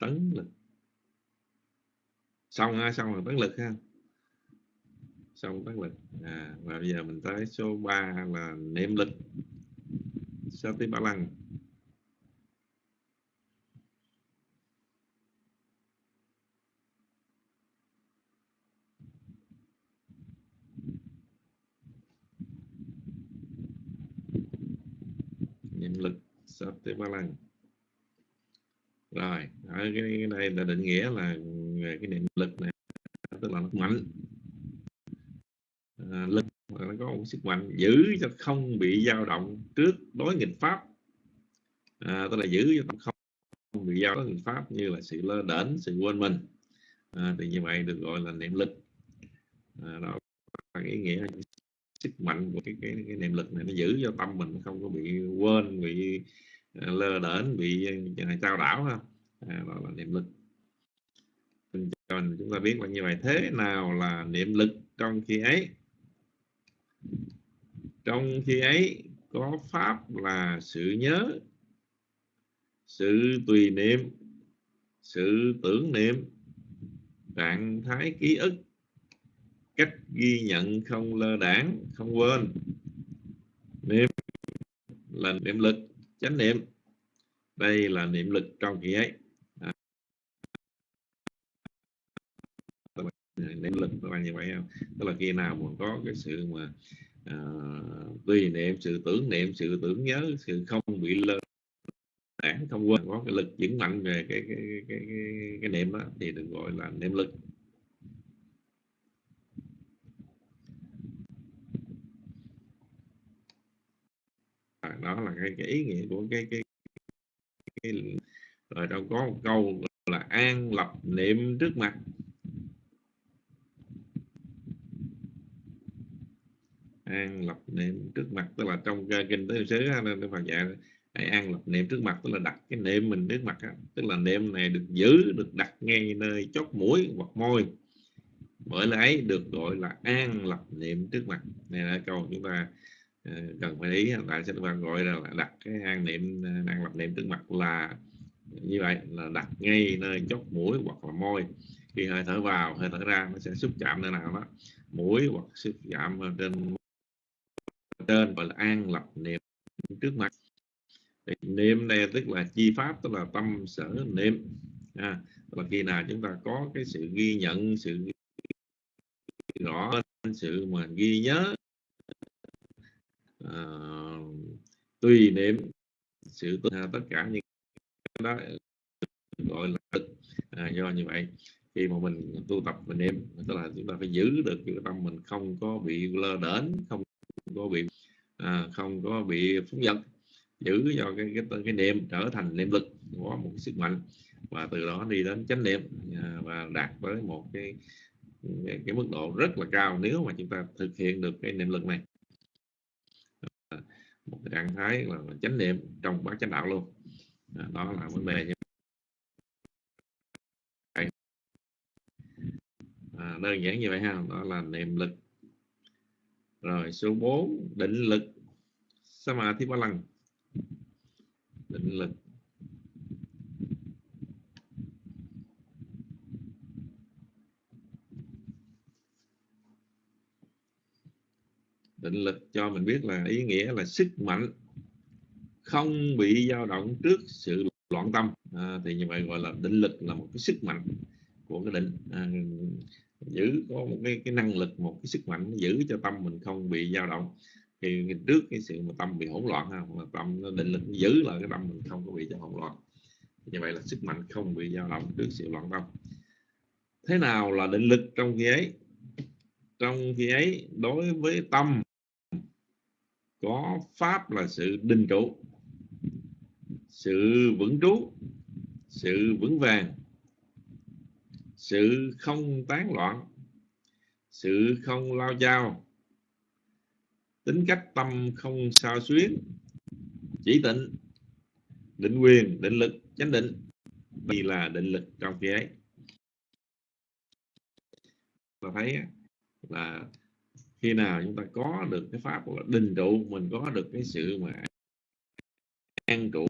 Tấn lực. Xong ha xong rồi tấn lực ha. Xong tấn lực. À, và bây giờ mình tới số 3 là niệm lực. Sati ba lăng niệm Satipalang ba rồi ở cái, đây này là định nghĩa là về cái niệm lực này tức là nó mạnh à, lực nó có một sức mạnh giữ cho không bị dao động trước đối nghịch pháp. À, tức là giữ cho không không bị dao đối nghịch pháp như là sự lơ đễnh sự quên mình. À, thì như vậy được gọi là niệm lực. À, đó là ý nghĩa sức mạnh của cái, cái cái niệm lực này nó giữ cho tâm mình không có bị quên bị à, lơ đễnh bị này trao đảo không? à, đó là niệm lực. Cho chúng ta biết là như vậy thế nào là niệm lực trong khi ấy? Trong khi ấy có pháp là sự nhớ sự tùy niệm sự tưởng niệm trạng thái ký ức cách ghi nhận không lơ đảng không quên. Niệm là niệm lực chánh niệm. Đây là niệm lực trong khi ấy. À. niệm lực các bạn như vậy không? Tức là khi nào mà có cái sự mà à, tùy niệm sự tưởng niệm sự tưởng nhớ sự không bị lơ đảng không quên có cái lực vững mạnh về cái cái cái, cái, cái niệm đó thì được gọi là niệm lực. Đó là cái, cái ý nghĩa của cái cái, cái rồi đâu có một câu là an lập niệm trước mặt. An lập niệm trước mặt tức là trong kinh tế xứ nên Phật dạy hãy an lập niệm trước mặt tức là đặt cái niệm mình trước mặt tức là niệm này được giữ được đặt ngay nơi chót mũi hoặc môi. Bởi lẽ được gọi là an lập niệm trước mặt. Này là câu chúng ta Ờ, cần phải ý tại sách văn gọi là đặt cái an niệm ờ, năng lập niệm trước mặt là như vậy là đặt ngay nơi chốt mũi hoặc là môi. Khi hơi thở vào hơi thở ra nó sẽ xúc chạm nơi nào đó mũi hoặc xúc chạm trên trên gọi là an lập niệm trước mặt. Thì niệm này tức là chi pháp tức là tâm sở niệm. À, là khi nào chúng ta có cái sự ghi nhận sự rõ sự mà ghi nhớ Ờ, tùy niệm sự à, tất cả những cái đó ờ, gọi là à, do như vậy. Khi mà mình tu tập mình niệm tức là chúng ta phải giữ được cái tâm mình không có bị lơ đến không có bị à, không có bị phóng dật giữ cho cái cái cái niệm trở thành niệm lực có một cái sức mạnh. Và từ đó đi đến chánh niệm à, và đạt tới một cái, cái cái mức độ rất là cao nếu mà chúng ta thực hiện được cái niệm lực này một cái trạng thái là chánh niệm trong bát chánh đạo luôn. À, đó là vấn đề như vậy. À, đơn giản như vậy ha đó là niệm lực. Rồi số 4 định lực Samadhi ba lần định lực. Định lực cho mình biết là ý nghĩa là sức mạnh không bị dao động trước sự loạn tâm. À, thì như vậy gọi là định lực là một cái sức mạnh của cái định. À, giữ có một cái, cái năng lực một cái sức mạnh giữ cho tâm mình không bị dao động. Thì trước cái sự mà tâm bị hỗn loạn ha mà tâm nó định lực giữ lại cái tâm mình không có bị cho hỗn loạn. Như vậy là sức mạnh không bị dao động trước sự loạn tâm. Thế nào là định lực trong khi ấy? Trong khi ấy đối với tâm có pháp là sự định trụ, sự vững trú, sự vững vàng, sự không tán loạn, sự không lao dao. Tính cách tâm không sao xuyến, chỉ tịnh, định quyền, định lực, chánh định. Vì là định lực trong khi ấy. Ta thấy là khi nào chúng ta có được cái pháp là định trụ mình có được cái sự mà an trụ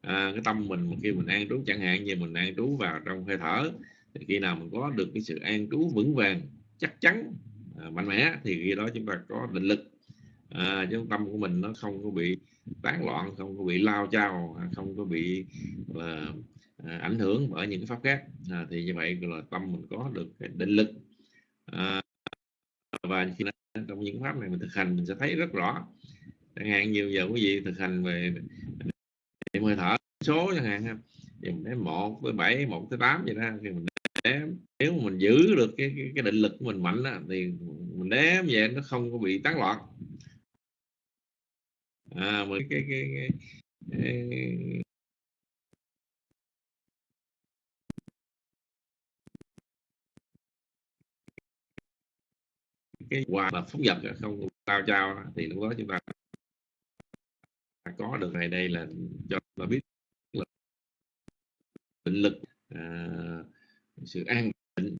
à, cái tâm mình mà khi mình an trú chẳng hạn như mình an trú vào trong hơi thở thì khi nào mình có được cái sự an trú vững vàng chắc chắn à, mạnh mẽ thì khi đó chúng ta có định lực. À, chứ tâm của mình nó không có bị tán loạn không có bị lao chao à, không có bị là à, ảnh hưởng bởi những cái pháp khác. À, thì như vậy là tâm mình có được cái định lực. À, và khi trong những pháp này mình thực hành mình sẽ thấy rất rõ. Chẳng hạn nhiều giờ quý vị thực hành về niệm hơi thở số chẳng hạn thì mình đếm một tới bảy một tới tám vậy đó thì mình đếm. Nếu mà mình giữ được cái cái, cái định lực của mình mạnh đó, thì mình đếm vậy nó không có bị tán loạn. À mà cái cái, cái, cái cái quà là phóng vật không tao trao thì lúc đó chúng ta có được này đây là cho ta biết là định lực à, sự an định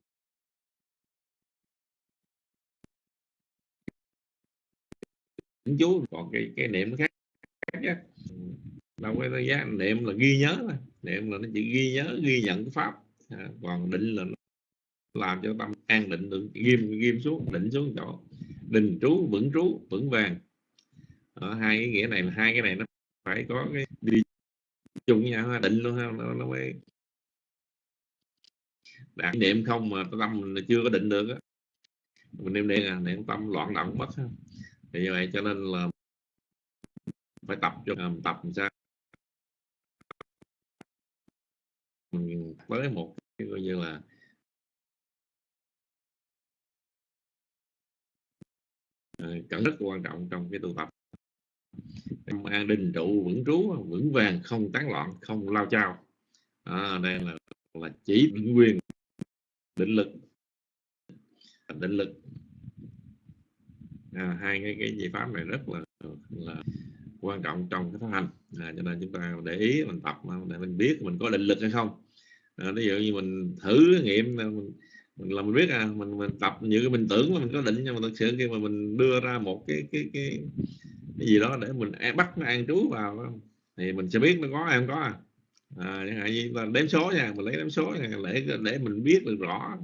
chú còn cái cái niệm nó khác, khác đâu có giá niệm là ghi nhớ thôi. Niệm là nó chỉ ghi nhớ ghi nhận cái pháp. À, còn định là nó làm cho tâm an định được ghim ghim xuống định xuống chỗ. Đình trú vững trú vững vàng. Ở hai cái nghĩa này là hai cái này nó phải có cái đi chung nhau định luôn ha nó, nó mới đạt niệm không mà tâm mình chưa có định được á. Mình niệm niệm à niệm tâm loạn động mất ha. thì như vậy cho nên là phải tập cho à, tập làm sao? Mình tới một cái coi như là Ờ, cần rất quan trọng trong cái tu tập. An định trụ vững trú vững vàng không tán loạn không lao chao. À, đây là là chỉ định quyền định lực. Định lực. À, hai cái cái giải pháp này rất là là quan trọng trong cái phát hành. À, cho nên chúng ta để ý mình tập để mình biết mình có định lực hay không. À, ví dụ như mình thử nghiệm mình mình là mình biết à mình mình tập những cái mình tưởng là mình có định nhưng mà thực sự khi mà mình đưa ra một cái cái cái, cái gì đó để mình e, bắt nó an trú vào thì mình sẽ biết nó có hay không có à, à chẳng hạn như là đếm số nha mình lấy đếm số nha, để để mình biết được rõ.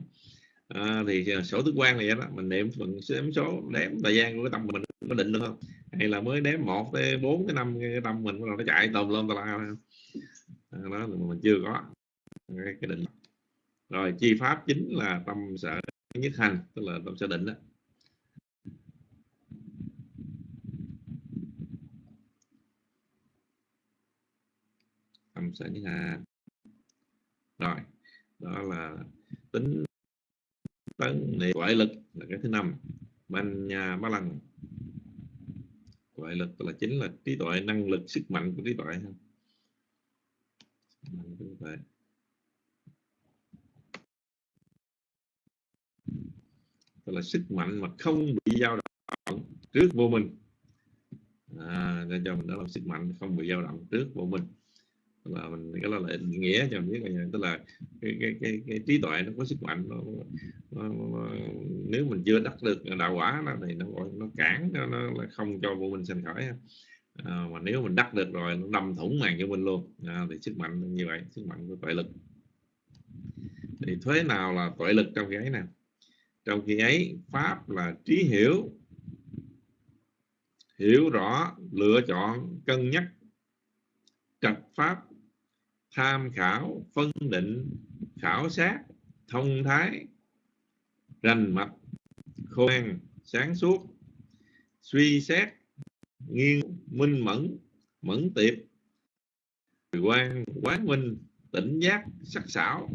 À, thì sổ tứ quan này đó mình niệm mình đếm số đếm thời gian của cái tâm mình có định được không? Hay là mới đếm một tới bốn tới năm cái tâm mình nó chạy tùm lum tà la đó mình chưa có cái, cái định rồi, chi pháp chính là tâm sở nhất hành, tức là tâm sở định đó. Tâm sở nhất hành. Rồi, đó là tính tấn niệm ngoại lực là cái thứ năm ban nhà ba lần ngoại lực là chính là trí tuệ, năng lực, sức mạnh của trí tuệ ha. Tức là sức mạnh mà không bị dao động trước vô minh. À, để cho mình đó là sức mạnh không bị dao động trước vô minh. Là mình cái đó là định nghĩa cho mình biết là tức là cái cái cái, cái trí tuệ nó có sức mạnh nó, nó, nó, nếu mình chưa đắc được đạo quả đó, thì nó gọi nó cản nó, nó là không cho vô minh sinh khởi. À, mà nếu mình đắc được rồi nó đâm thủng màn cho mình luôn à, thì sức mạnh như vậy sức mạnh của tuệ lực. Thì thuế nào là tuệ lực trong cái này? Trong khi ấy, pháp là trí hiểu. Hiểu rõ, lựa chọn, cân nhắc. Trạch pháp, tham khảo, phân định, khảo sát, thông thái. Rành mạch, khôn, sáng suốt. Suy xét, nghiêng, minh mẫn mẫn tiệp. Quan, quán minh, tỉnh giác, sắc sảo.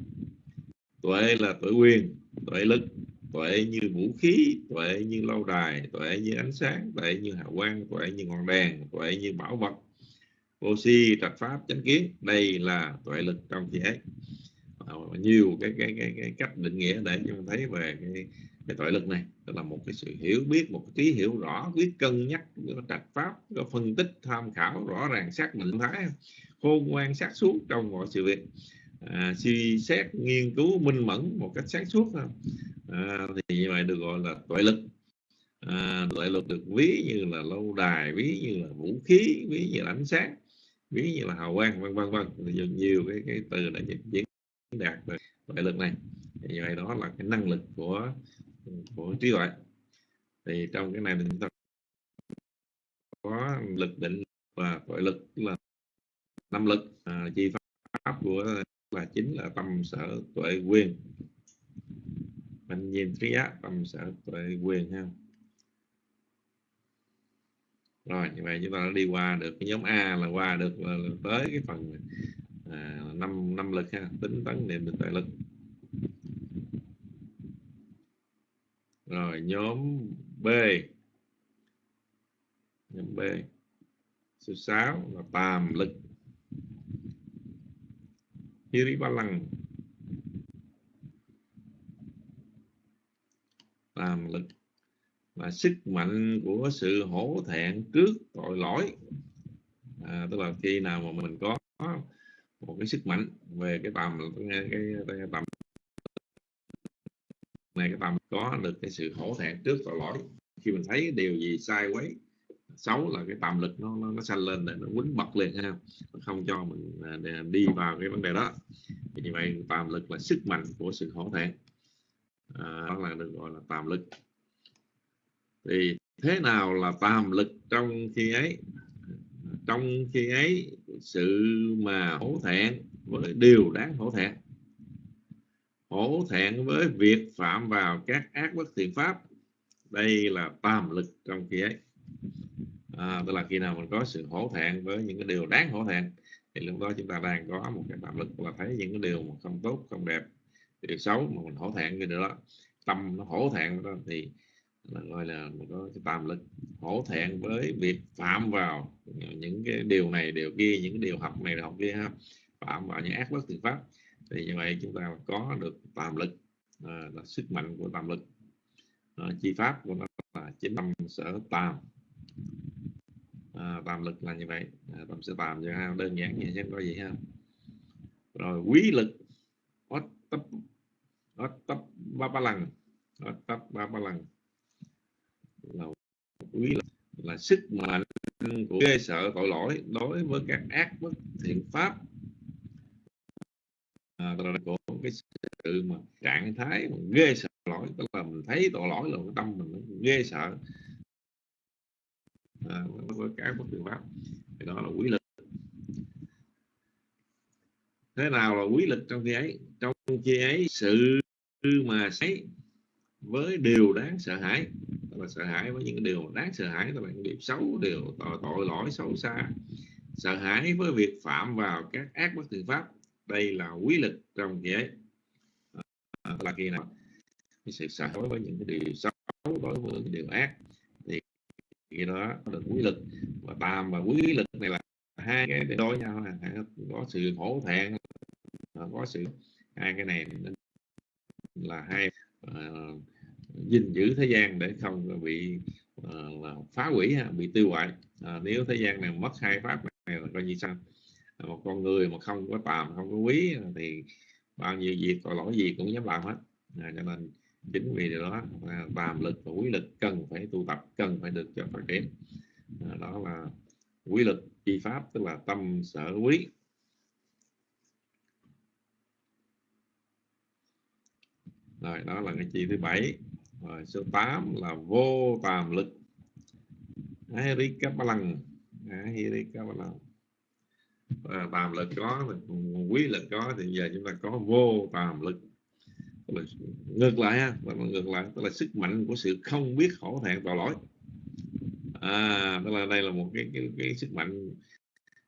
Tuệ là tuệ quyền, tuệ lực tuệ như vũ khí tuệ như lâu đài tuệ như ánh sáng tuệ như hào quang tuệ như ngọn đèn tuệ như bảo vật. Vô si trạch pháp chánh kiến đây là tuệ lực trong thế. ấy nhiều cái, cái cái cái cách định nghĩa để chúng mình thấy về cái, cái tuệ lực này. Tức là một cái sự hiểu biết một cái trí hiểu rõ biết cân nhắc trạch pháp có phân tích tham khảo rõ ràng xác định thái khôn ngoan xác suốt trong mọi sự việc à, suy xét nghiên cứu minh mẫn một cách sáng suốt à, thì như vậy được gọi là tuệ lực. À, tuệ lực được ví như là lâu đài ví như là vũ khí ví như là ánh sáng ví như là hào quang vân vân vân. Nhiều nhiều cái cái từ đã diễn đạt về tuệ lực này. Thì như vậy đó là cái năng lực của của trí tuệ. Thì trong cái này thì chúng ta có lực định và tuệ lực là năm lực. À, chi pháp của là chính là tâm sở tuệ quyền. Mình nhìn trí á tâm sở tuệ quyền ha. Rồi như vậy chúng ta đã đi qua được cái nhóm A là qua được là, là tới cái phần à, năm năm lực ha tính tấn niệm định tuệ lực. Rồi nhóm B. Nhóm B. Số 6 là tàm lực. Hiribalang Tam lực là sức mạnh của sự hổ thẹn trước tội lỗi. À, tức là khi nào mà mình có một cái sức mạnh về cái tầm cái, cái, cái tầm này cái tầm có được cái sự hổ thẹn trước tội lỗi. Khi mình thấy điều gì sai quấy xấu là cái tầm lực nó nó, nó xanh lên để nó quấn bật lên ha. Không cho mình à, đi vào cái vấn đề đó. Như vậy tạm lực là sức mạnh của sự hổ thẹn. À, đó là được gọi là tạm lực. Thì thế nào là tàm lực trong khi ấy? Trong khi ấy sự mà hổ thẹn với điều đáng hổ thẹn. Hổ thẹn với việc phạm vào các ác bất thiện pháp. Đây là tàm lực trong khi ấy à, tức là khi nào mình có sự hổ thẹn với những cái điều đáng hổ thẹn thì lúc đó chúng ta đang có một cái tạm lực là thấy những cái điều mà không tốt không đẹp điều xấu mà mình hổ thẹn cái điều đó. Tâm nó hổ thẹn đó thì là gọi là mình có cái tạm lực hổ thẹn với việc phạm vào những cái điều này điều kia những cái điều học này học kia ha phạm vào những ác bất thiện pháp. Thì như vậy chúng ta có được tạm lực à, là sức mạnh của tạm lực. À, chi pháp của nó là chính tâm sở tàm. Ờ, à, tàm lực là như vậy. À, tâm sẽ tạm cho ha đơn giản như xem có gì ha. Rồi quý lực. Ót tấp ót tấp ba ba lần ót tấp ba ba lần là quý lực là sức mạnh của ghê sợ tội lỗi đối với các ác bất thiện pháp. À, là của cái sự mà trạng thái mà ghê sợ lỗi. Tức là mình thấy tội lỗi là cái tâm mình ghê sợ à, với các bất thiện pháp. Thì đó là quý lực. Thế nào là quý lực trong khi ấy? Trong khi ấy sự mà thấy với điều đáng sợ hãi. Tức là sợ hãi với những cái điều đáng sợ hãi là những điều xấu điều tội, tội lỗi xấu xa. Sợ hãi với việc phạm vào các ác bất thiện pháp. Đây là quý lực trong khi ấy. À, là khi nào? Cái sự sợ hãi với những cái điều xấu đối với những điều ác thì đó là quý lực và tam và quý lực này là hai cái để đối nhau có sự hổ thẹn à, có sự hai cái này là hai uh, gìn giữ thế gian để không bị uh, phá hủy bị tiêu hoại. Uh, nếu thế gian này mất hai pháp này là coi như sao? Một con người mà không có tàm không có quý thì bao nhiêu việc tội lỗi gì cũng dám làm hết. À, cho nên chính vì điều đó tàm lực và quý lực cần phải tu tập cần phải được cho phát triển à, đó là quý lực chi pháp tức là tâm sở quý. Rồi đó là cái chi thứ bảy. Rồi số 8 là vô tàm lực. Ahirikapalang Ahirikapalang à, tàm lực có quý lực có thì giờ chúng ta có vô tàm lực là ngược lại ha là ngược lại tức là sức mạnh của sự không biết khổ thẹn tội lỗi. À tức là đây là một cái cái, cái sức mạnh.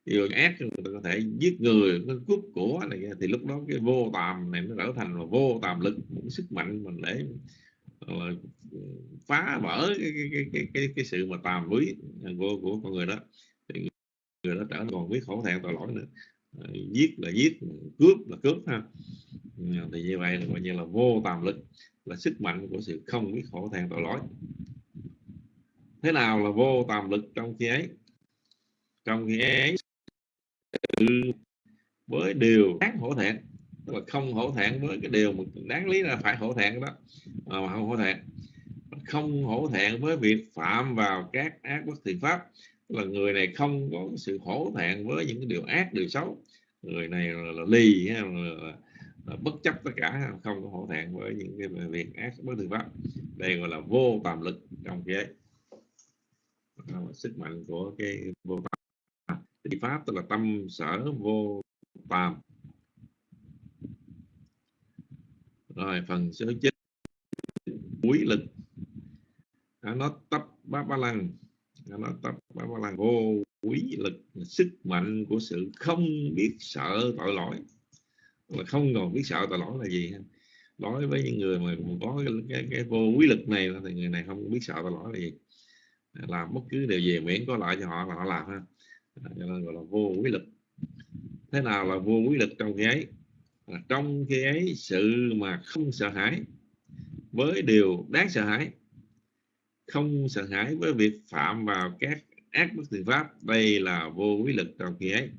Điều ác người ta có thể giết người nó cướp của này thì lúc đó cái vô tàm này nó trở thành là vô tàm lực một cái sức mạnh mình để là phá vỡ cái cái, cái, cái, cái, cái sự mà tàm quý của, của con người đó. Thì người đó trở còn biết khổ thẹn tội lỗi nữa giết là giết, cướp là cướp ha. Thì như vậy là coi như là vô tàm lực, là sức mạnh của sự không biết khổ thẹn tội lỗi. Thế nào là vô tàm lực trong khi ấy? Trong khi ấy với điều đáng hổ thẹn, tức là không hổ thẹn với cái điều mà đáng lý là phải hổ thẹn đó, mà không hổ thẹn. Không hổ thẹn với việc phạm vào các ác bất thiện pháp là người này không có sự hổ thẹn với những cái điều ác điều xấu. Người này là, là ly là, là, là bất chấp tất cả không có hổ thẹn với những cái việc ác bất thường pháp. Đây gọi là vô tàm lực trong cái sức mạnh của cái vô tàm. Thì pháp tức là tâm sở vô tàm. Rồi phần số 9 quý lực. Nó tấp ba ba lăng nó tập bá ba vô quý lực sức mạnh của sự không biết sợ tội lỗi. Là không còn biết sợ tội lỗi là gì đối với những người mà có cái, cái, cái vô quý lực này thì người này không biết sợ tội lỗi là gì. Làm bất cứ điều gì miễn có lợi cho họ là họ làm ha. Cho nên gọi là vô quý lực. Thế nào là vô quý lực trong cái ấy? Trong khi ấy sự mà không sợ hãi với điều đáng sợ hãi không sợ hãi với việc phạm vào các ác bất thiện pháp. Đây là vô quý lực trong khi ấy.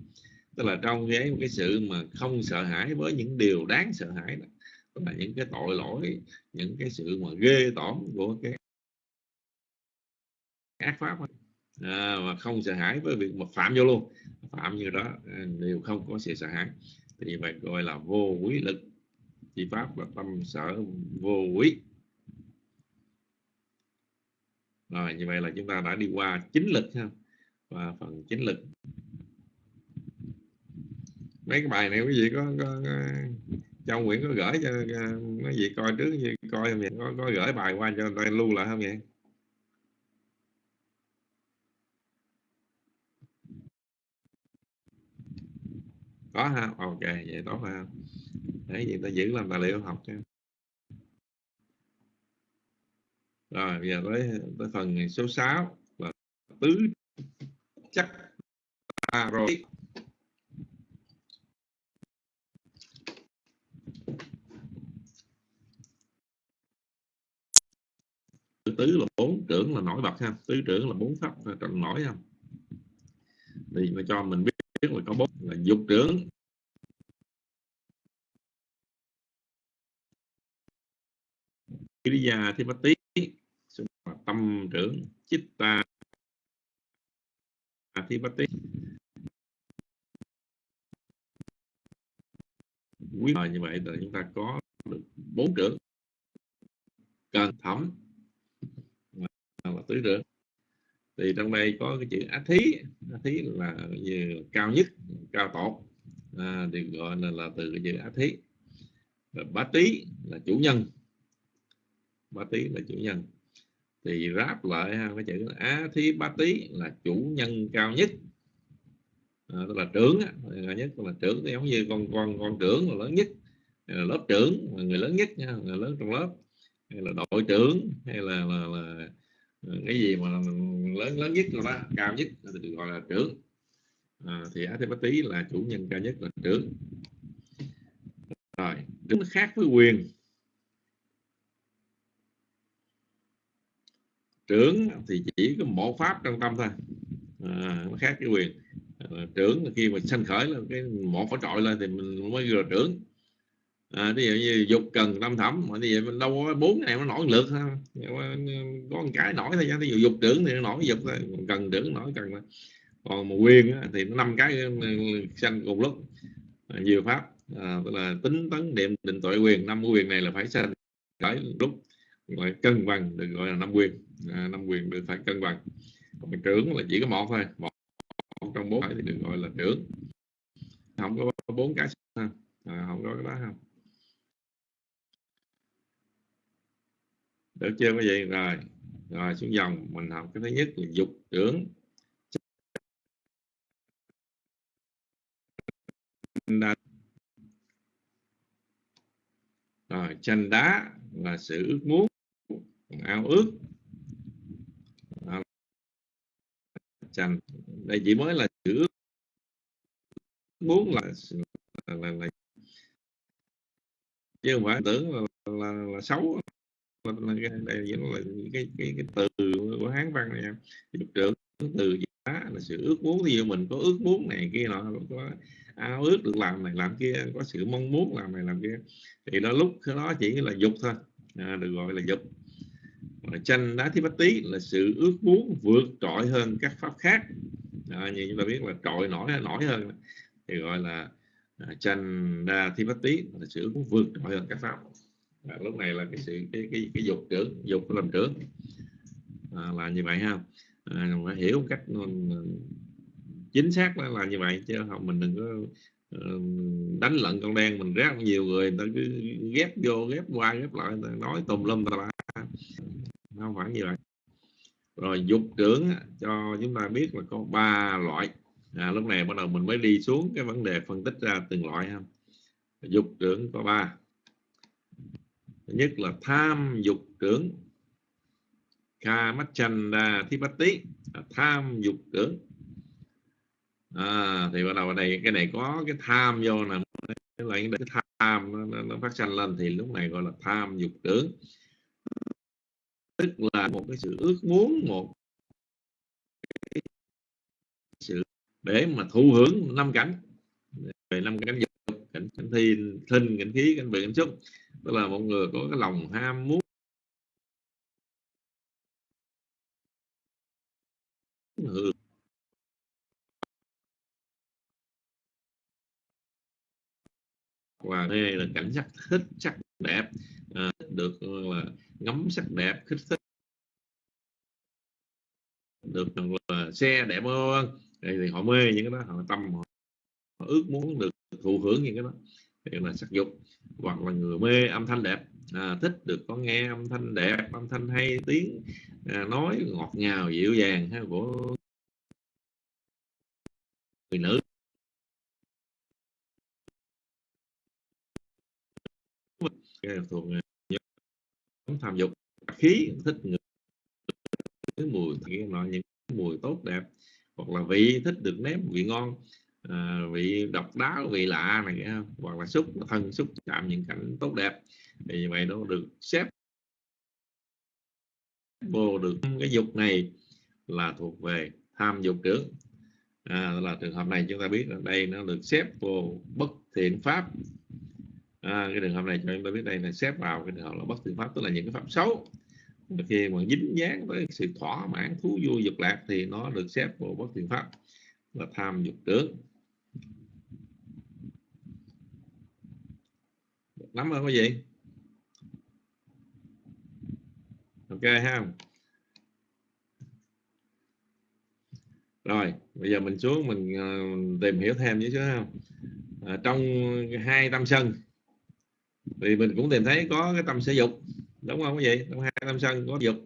Tức là trong cái cái sự mà không sợ hãi với những điều đáng sợ hãi đó tức là những cái tội lỗi những cái sự mà ghê tởm của cái ác pháp à, mà không sợ hãi với việc mà phạm vô luôn. Phạm như đó à, đều không có sự sợ hãi. Thì vậy gọi là vô quý lực chỉ pháp là tâm sở vô quý rồi như vậy là chúng ta đã đi qua chính lực ha. Và phần chính lực. Mấy cái bài này quý vị có, có, có trong Nguyễn có gửi cho mấy vị coi trước gì coi không vậy? Có, có gửi bài qua cho tôi lưu lại không vậy? Có ha? Ok vậy tốt ha. Để gì ta giữ làm tài liệu học cho rồi bây giờ tới tới phần số 6 là tứ chắc ta rồi tứ là bốn trưởng là nổi bật ha. Tứ trưởng là bốn pháp trọng nổi ha. Thì mà cho mình biết, biết là có bốn là dục trưởng. Kiriya Thipati tâm trưởng Chitta Thipati quý như vậy là chúng ta có được bốn trưởng. Cần thẩm là tứ trưởng. Thì trong đây có cái chữ á thí. Á thí là như cao nhất cao tột. À, thì gọi là, là từ cái chữ á thí. Rồi bá tí là chủ nhân. Bá tí là chủ nhân thì ráp lại ha cái chữ á thí bá tí là chủ nhân cao nhất. À, tức là trưởng cao nhất là trưởng giống như con con con trưởng là lớn nhất là lớp trưởng là người lớn nhất nha người lớn trong lớp. Hay là đội trưởng hay là, là, là à, cái gì mà lớn lớn nhất rồi đó cao nhất thì được gọi là trưởng. À, thì Adipati là chủ nhân cao nhất là trưởng. Rồi đứng khác với quyền. Trưởng thì chỉ có một pháp trong tâm thôi. À, nó khác cái quyền. À, trưởng là khi mà sanh khởi là cái một phải trội lên thì mình mới gọi là trưởng. À, ví dụ như dục cần tâm thẩm mà như vậy mình đâu có bốn này nó nổi lượt thôi có một cái nổi thôi ví dụ dục trưởng thì nó nổi dục thôi cần trưởng nổi cần thôi. Còn mà quyền thì nó năm cái sanh cùng lúc. À, nhiều pháp. À, tức là tính tấn niệm định tội quyền năm quyền này là phải sanh khởi lúc gọi cân bằng được gọi là năm quyền. À, năm quyền được phải cân bằng. Còn trưởng là chỉ có một thôi. Một, một trong bốn thì được gọi là trưởng. Không có bốn cái ha? À, không có cái đó không được chưa quý vị? Rồi rồi xuống dòng. Mình học cái thứ nhất là dục trưởng. Rồi tranh đá là sự ước muốn ao ước. Chành, đây chỉ mới là chữ ước. Muốn là là, là, là chứ không phải tưởng là, là, là xấu. Là, cái, đây là cái, cái, cái từ của hán văn này giúp trưởng từ gì đó là sự ước muốn. Ví dụ mình có ước muốn này kia nọ có ao ước được làm này làm kia có sự mong muốn làm này làm kia. Thì đó lúc đó chỉ là dục thôi. À, được gọi là dục tranh đá thí bát tí là sự ước muốn vượt trội hơn các pháp khác. À, như chúng ta biết là trội nổi nổi hơn. Thì gọi là à, bát tí là sự ước muốn vượt trội hơn các pháp. À, lúc này là cái sự cái cái, cái dục trưởng dục làm trưởng. À, là như vậy ha. À, phải hiểu một cách ừ, chính xác là, là như vậy chứ không mình đừng có ừ, đánh lận con đen mình rất nhiều người người ta cứ ghép vô ghép qua ghép lại nói tùm lum ta không phải như vậy. Rồi dục trưởng cho chúng ta biết là có ba loại. À, lúc này bắt đầu mình mới đi xuống cái vấn đề phân tích ra từng loại ha. Dục trưởng có ba. Thứ nhất là tham dục trưởng. Kamachanda thipati à, tham dục trưởng. À, thì bắt đầu ở đây cái này có cái tham vô nè. Lại cái tham nó, nó, nó phát sinh lên thì lúc này gọi là tham dục tưởng tức là một cái sự ước muốn một cái sự để mà thụ hưởng năm cảnh. Về năm cảnh dục cảnh, cảnh thi thinh cảnh khí cảnh vị cảnh xúc. Tức là một người có cái lòng ham muốn. Hưởng và đây là cảnh sắc thích sắc đẹp à, được là ngắm sắc đẹp thích thích được là xe đẹp hơn. Thì họ mê những cái đó họ tâm họ, họ ước muốn được thụ hưởng những cái đó. Thì là sắc dục. Hoặc là người mê âm thanh đẹp à, thích được có nghe âm thanh đẹp âm thanh hay tiếng à, nói ngọt ngào dịu dàng ha, của người nữ. Thuộc nhóm tham dục. Khí thích người cái mùi cái nọ những mùi tốt đẹp. Hoặc là vị thích được nếm vị ngon. À, vị độc đáo vị lạ này hoặc là xúc thân xúc chạm những cảnh tốt đẹp. Thì như vậy nó được xếp. Vô được cái dục này là thuộc về tham dục trưởng à, là trường hợp này chúng ta biết là đây nó được xếp vô bất thiện pháp à, cái trường hợp này cho chúng ta biết đây là xếp vào cái trường hợp là bất thiện pháp tức là những cái pháp xấu. Khi mà dính dáng với sự thỏa mãn thú vui dục lạc thì nó được xếp vào bất thiện pháp là tham dục tướng. Lắm không có gì? Ok ha. Rồi bây giờ mình xuống mình ờ, tìm hiểu thêm chứ không à, trong hai tâm sân thì mình cũng tìm thấy có cái tâm sở dục đúng không cái gì trong hai tâm sân có dục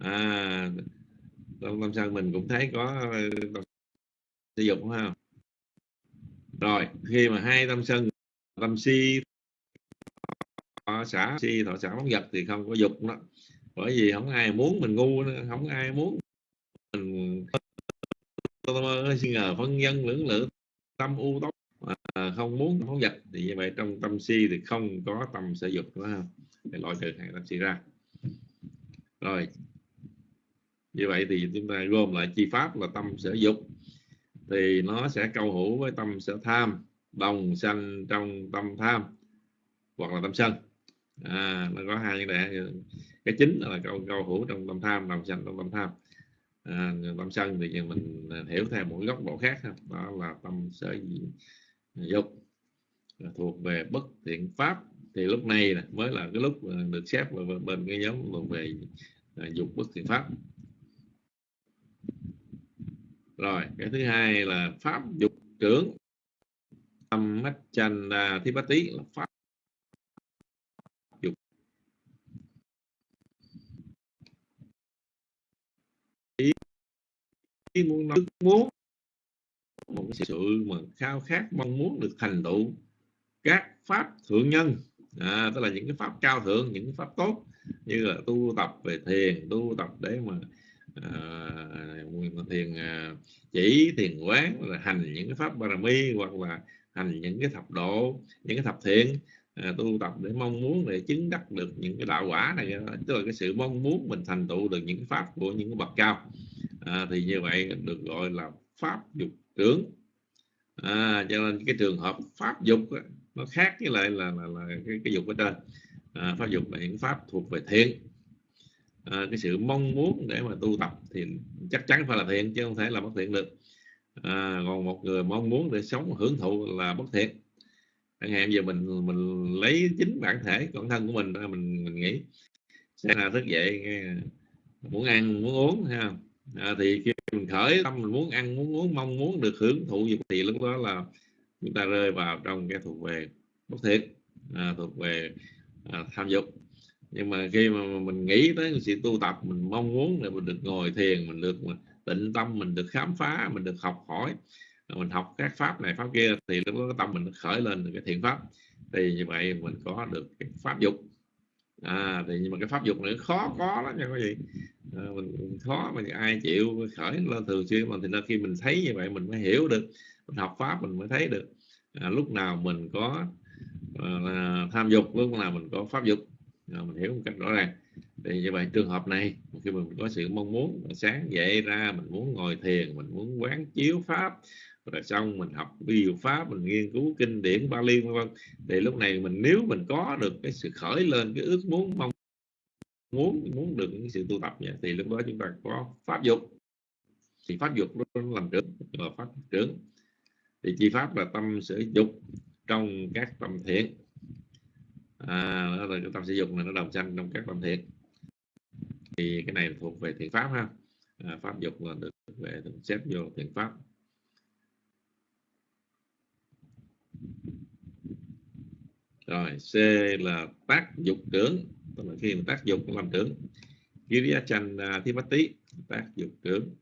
à trong tâm sân mình cũng thấy có tâm sở dục không rồi khi mà hai tâm sân tâm si thọ xã si thọ xã bóng vật thì không có dục đó bởi vì không ai muốn mình ngu nữa không ai muốn mình suy ngờ phân dân lưỡng lự tâm u tốt à, không muốn phóng vật thì như vậy trong tâm si thì không có tâm sở dục đúng không để loại trừ hàng tâm si ra. Rồi. Như vậy thì chúng ta gồm lại chi pháp là tâm sở dục. Thì nó sẽ câu hữu với tâm sở tham đồng sanh trong tâm tham hoặc là tâm sân. À, nó có hai vấn đề. Cái chính là câu câu hữu trong tâm tham đồng sanh trong tâm tham à, tâm sân thì mình à, hiểu theo một góc độ khác đó là tâm sở dục à, thuộc về bất thiện pháp. Thì lúc này mới là cái lúc được xếp vào bên cái nhóm thuộc về à, dục bất thiện pháp. Rồi cái thứ hai là pháp dục trưởng. Tâm mắt chanh thi bát tí là pháp dục ý muốn nói muốn. Một cái sự mà khao khát mong muốn được thành tựu các pháp thượng nhân. À, tức là những cái pháp cao thượng những cái pháp tốt như là tu tập về thiền tu tập để mà uh, thiền uh, chỉ thiền quán là hành những cái pháp parami hoặc là hành những cái thập độ những cái thập thiện à, tu tập để mong muốn để chứng đắc được những cái đạo quả này. Tức là cái sự mong muốn mình thành tựu được những cái pháp của những cái bậc cao à, thì như vậy được gọi là pháp dục trưởng à, cho nên cái trường hợp pháp dục đó, nó khác với lại là, là, là cái, cái dục ở trên. À, pháp dục là những pháp thuộc về thiện. À, cái sự mong muốn để mà tu tập thì chắc chắn phải là thiện chứ không thể là bất thiện được. À, còn một người mong muốn để sống hưởng thụ là bất thiện. Chẳng hạn giờ mình mình lấy chính bản thể bản thân của mình ra mình mình nghĩ sẽ là thức dậy muốn ăn muốn uống ha à, thì khi mình khởi tâm mình muốn ăn muốn uống mong muốn được hưởng thụ gì thì lúc đó là chúng ta rơi vào trong cái thuộc về bất thiện à, thuộc về à, tham dục. Nhưng mà khi mà mình nghĩ tới sự tu tập mình mong muốn là mình được ngồi thiền mình được tịnh tâm mình được khám phá mình được học hỏi mình học các pháp này pháp kia thì lúc đó tâm mình khởi lên cái thiện pháp. Thì như vậy mình có được cái pháp dục. À thì nhưng mà cái pháp dục này khó có lắm nha quý vị à, mình khó mà ai chịu khởi lên thường xuyên mà thì nên khi mình thấy như vậy mình mới hiểu được mình học pháp mình mới thấy được. À, lúc nào mình có à, tham dục lúc nào mình có pháp dục. À, mình hiểu một cách rõ ràng. Thì như vậy trường hợp này khi mình có sự mong muốn sáng dậy ra mình muốn ngồi thiền mình muốn quán chiếu pháp rồi xong mình học điều pháp mình nghiên cứu kinh điển ba vân vân thì lúc này mình nếu mình có được cái sự khởi lên cái ước muốn mong muốn muốn được cái sự tu tập vậy, thì lúc đó chúng ta có pháp dục. Thì pháp dục nó làm trưởng là pháp trưởng thì chi pháp là tâm sở dục trong các tâm thiện. À, đó là cái tâm sử dụng là nó đồng sanh trong các tâm thiện. Thì cái này thuộc về thiện pháp ha. À, pháp dục là được về xếp vô thiện pháp. Rồi C là tác dục trưởng tức là khi mà tác dụng làm trưởng Giriya Chan à, Thipati tác dụng trưởng.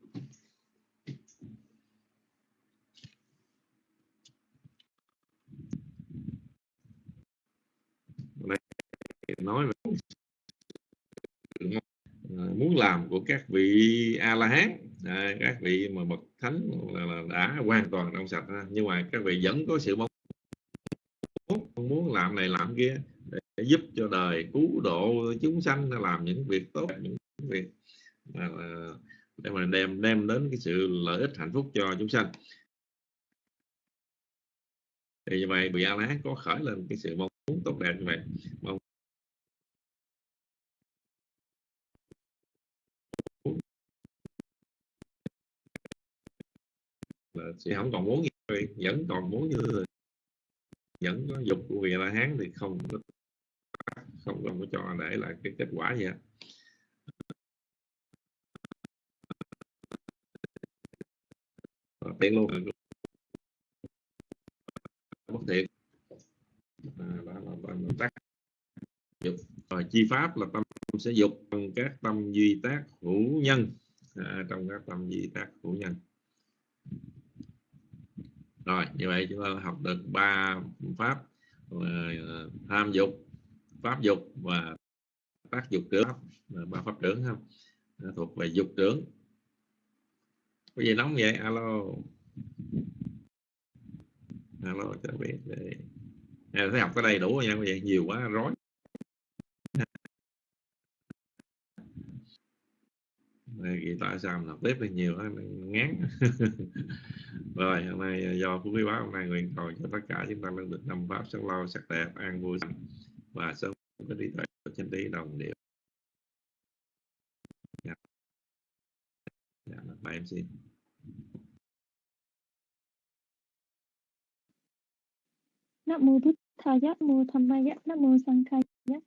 Nói về muốn làm của các vị a la hán à, các vị mà bậc thánh là, là đã hoàn toàn trong sạch nhưng mà các vị vẫn có sự mong muốn làm này làm kia. Để để giúp cho đời cứu độ chúng sanh làm những việc tốt, những việc mà để mà đem đem đến cái sự lợi ích hạnh phúc cho chúng sanh. Thì như vậy bị a la có khởi lên cái sự mong muốn tốt đẹp như vậy. Mong là sẽ không còn muốn gì, vẫn còn muốn như, vẫn có dục của vị la hán thì không có không, không có cho để lại cái kết quả gì hết. Ờ, tiện luôn. Bất thiện à, đó là tâm tác dục rồi ờ, chi pháp là tâm sẽ dục trong các tâm duy tác hữu nhân. À, trong các tâm duy tác hữu nhân. Rồi như vậy chúng ta học được ba pháp à, tham dục pháp dục và tác dục trưởng ba pháp trưởng không thuộc về dục trưởng. Cái gì nóng vậy, alo. Alo, cho biết để à, thấy học cái đây đủ rồi nha quý vị, nhiều quá, rối. Vì tại sao mình học tiếp được nhiều quá ngán. Rồi, hôm nay à, do phú quý báo hôm nay nguyện cầu cho tất cả chúng ta luôn được năm pháp sắc lo, sắc đẹp, an vui và sớm có trí tuệ chân lý đồng điệu dạ. dạ, bài em xin Nam mô Bụt Tha Giác mô Tham Ma Giác Nam mô Sang Khai Giác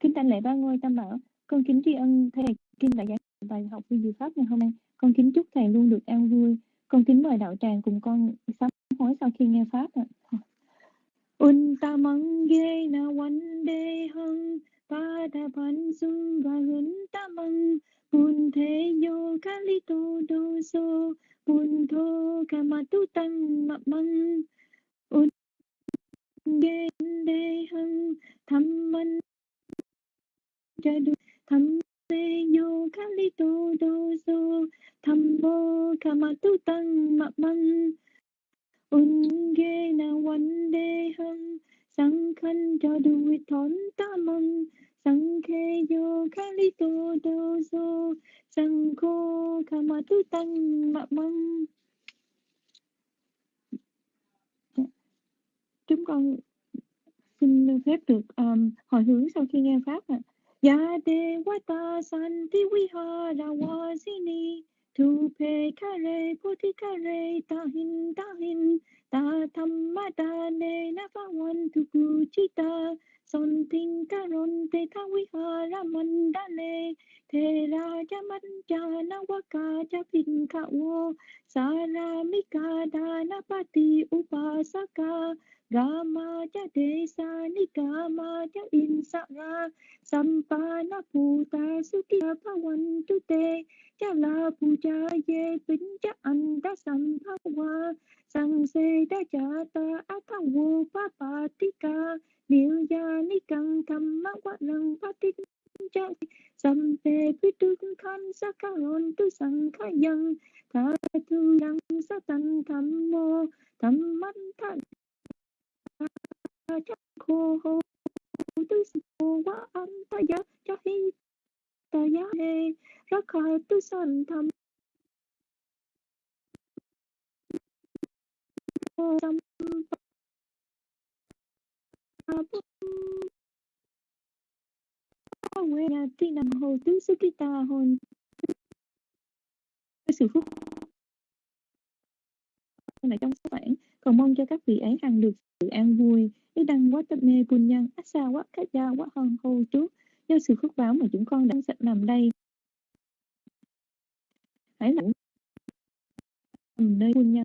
Kính tặng lễ ba ngôi tam bảo con kính tri ân thầy Kim đại giác bài học vi diệu pháp ngày hôm nay. Con kính chúc thầy luôn được an vui. Con kính mời đạo tràng cùng con sám hối sau khi nghe pháp ạ. Untamange na wande hang pada pansum mang bun thế yo kalito doso bun tho kamatu tăng mập măng unge de hang tham man jadu tham se yo kalito doso tham bo kamatu tăng mập mang unge na wande ham sangkhan cho duit thon ta sangke sang khe yo do so sang khô kamatu tang mập chúng con xin phép được um, hồi hướng sau khi nghe pháp ạ. À. Ya Devata Santi Vihara wasini Tupe Kare Puti Kare Tahin Tahin Ta Thamma Ta Ne chi ta. Son Tinh Karon Te Tha Vihara Mandale Te Raja ca Nawaka Japin Ka Wo sa Danapati Upasaka Gama cha Desa Nikama cha in sa ra. Sampa na pu ta, su ki pa wan tu Te cha la pu cha Ye pin cha an da sam pa wa Sang Se Da pa ti Papatika niu Gia Ni Căng Tham Ma Quát Lăng pa ti Cha Sam pe pi Tu Khan Sa Ca Hồn Tu Sang Kha yang Tha Tu Đăng Sa tan Tham Mô Tham man Tha cha Khô Hô. Tu Sô Quá an Ta ya Cha Hi Ta ya he ra kha Tu San Tham Mô Sam Pa Bum Pa Nam Hồ Tứ Sư Kỳ Tà Hồn sự phúc này trong số bản cầu mong cho các vị ấy hằng được sự an vui ý đăng quá tập mê quân nhân ác xa quá khát gia quá hơn hô trước do sự phước báo mà chúng con đang sạch nằm đây hãy là nơi quân nhân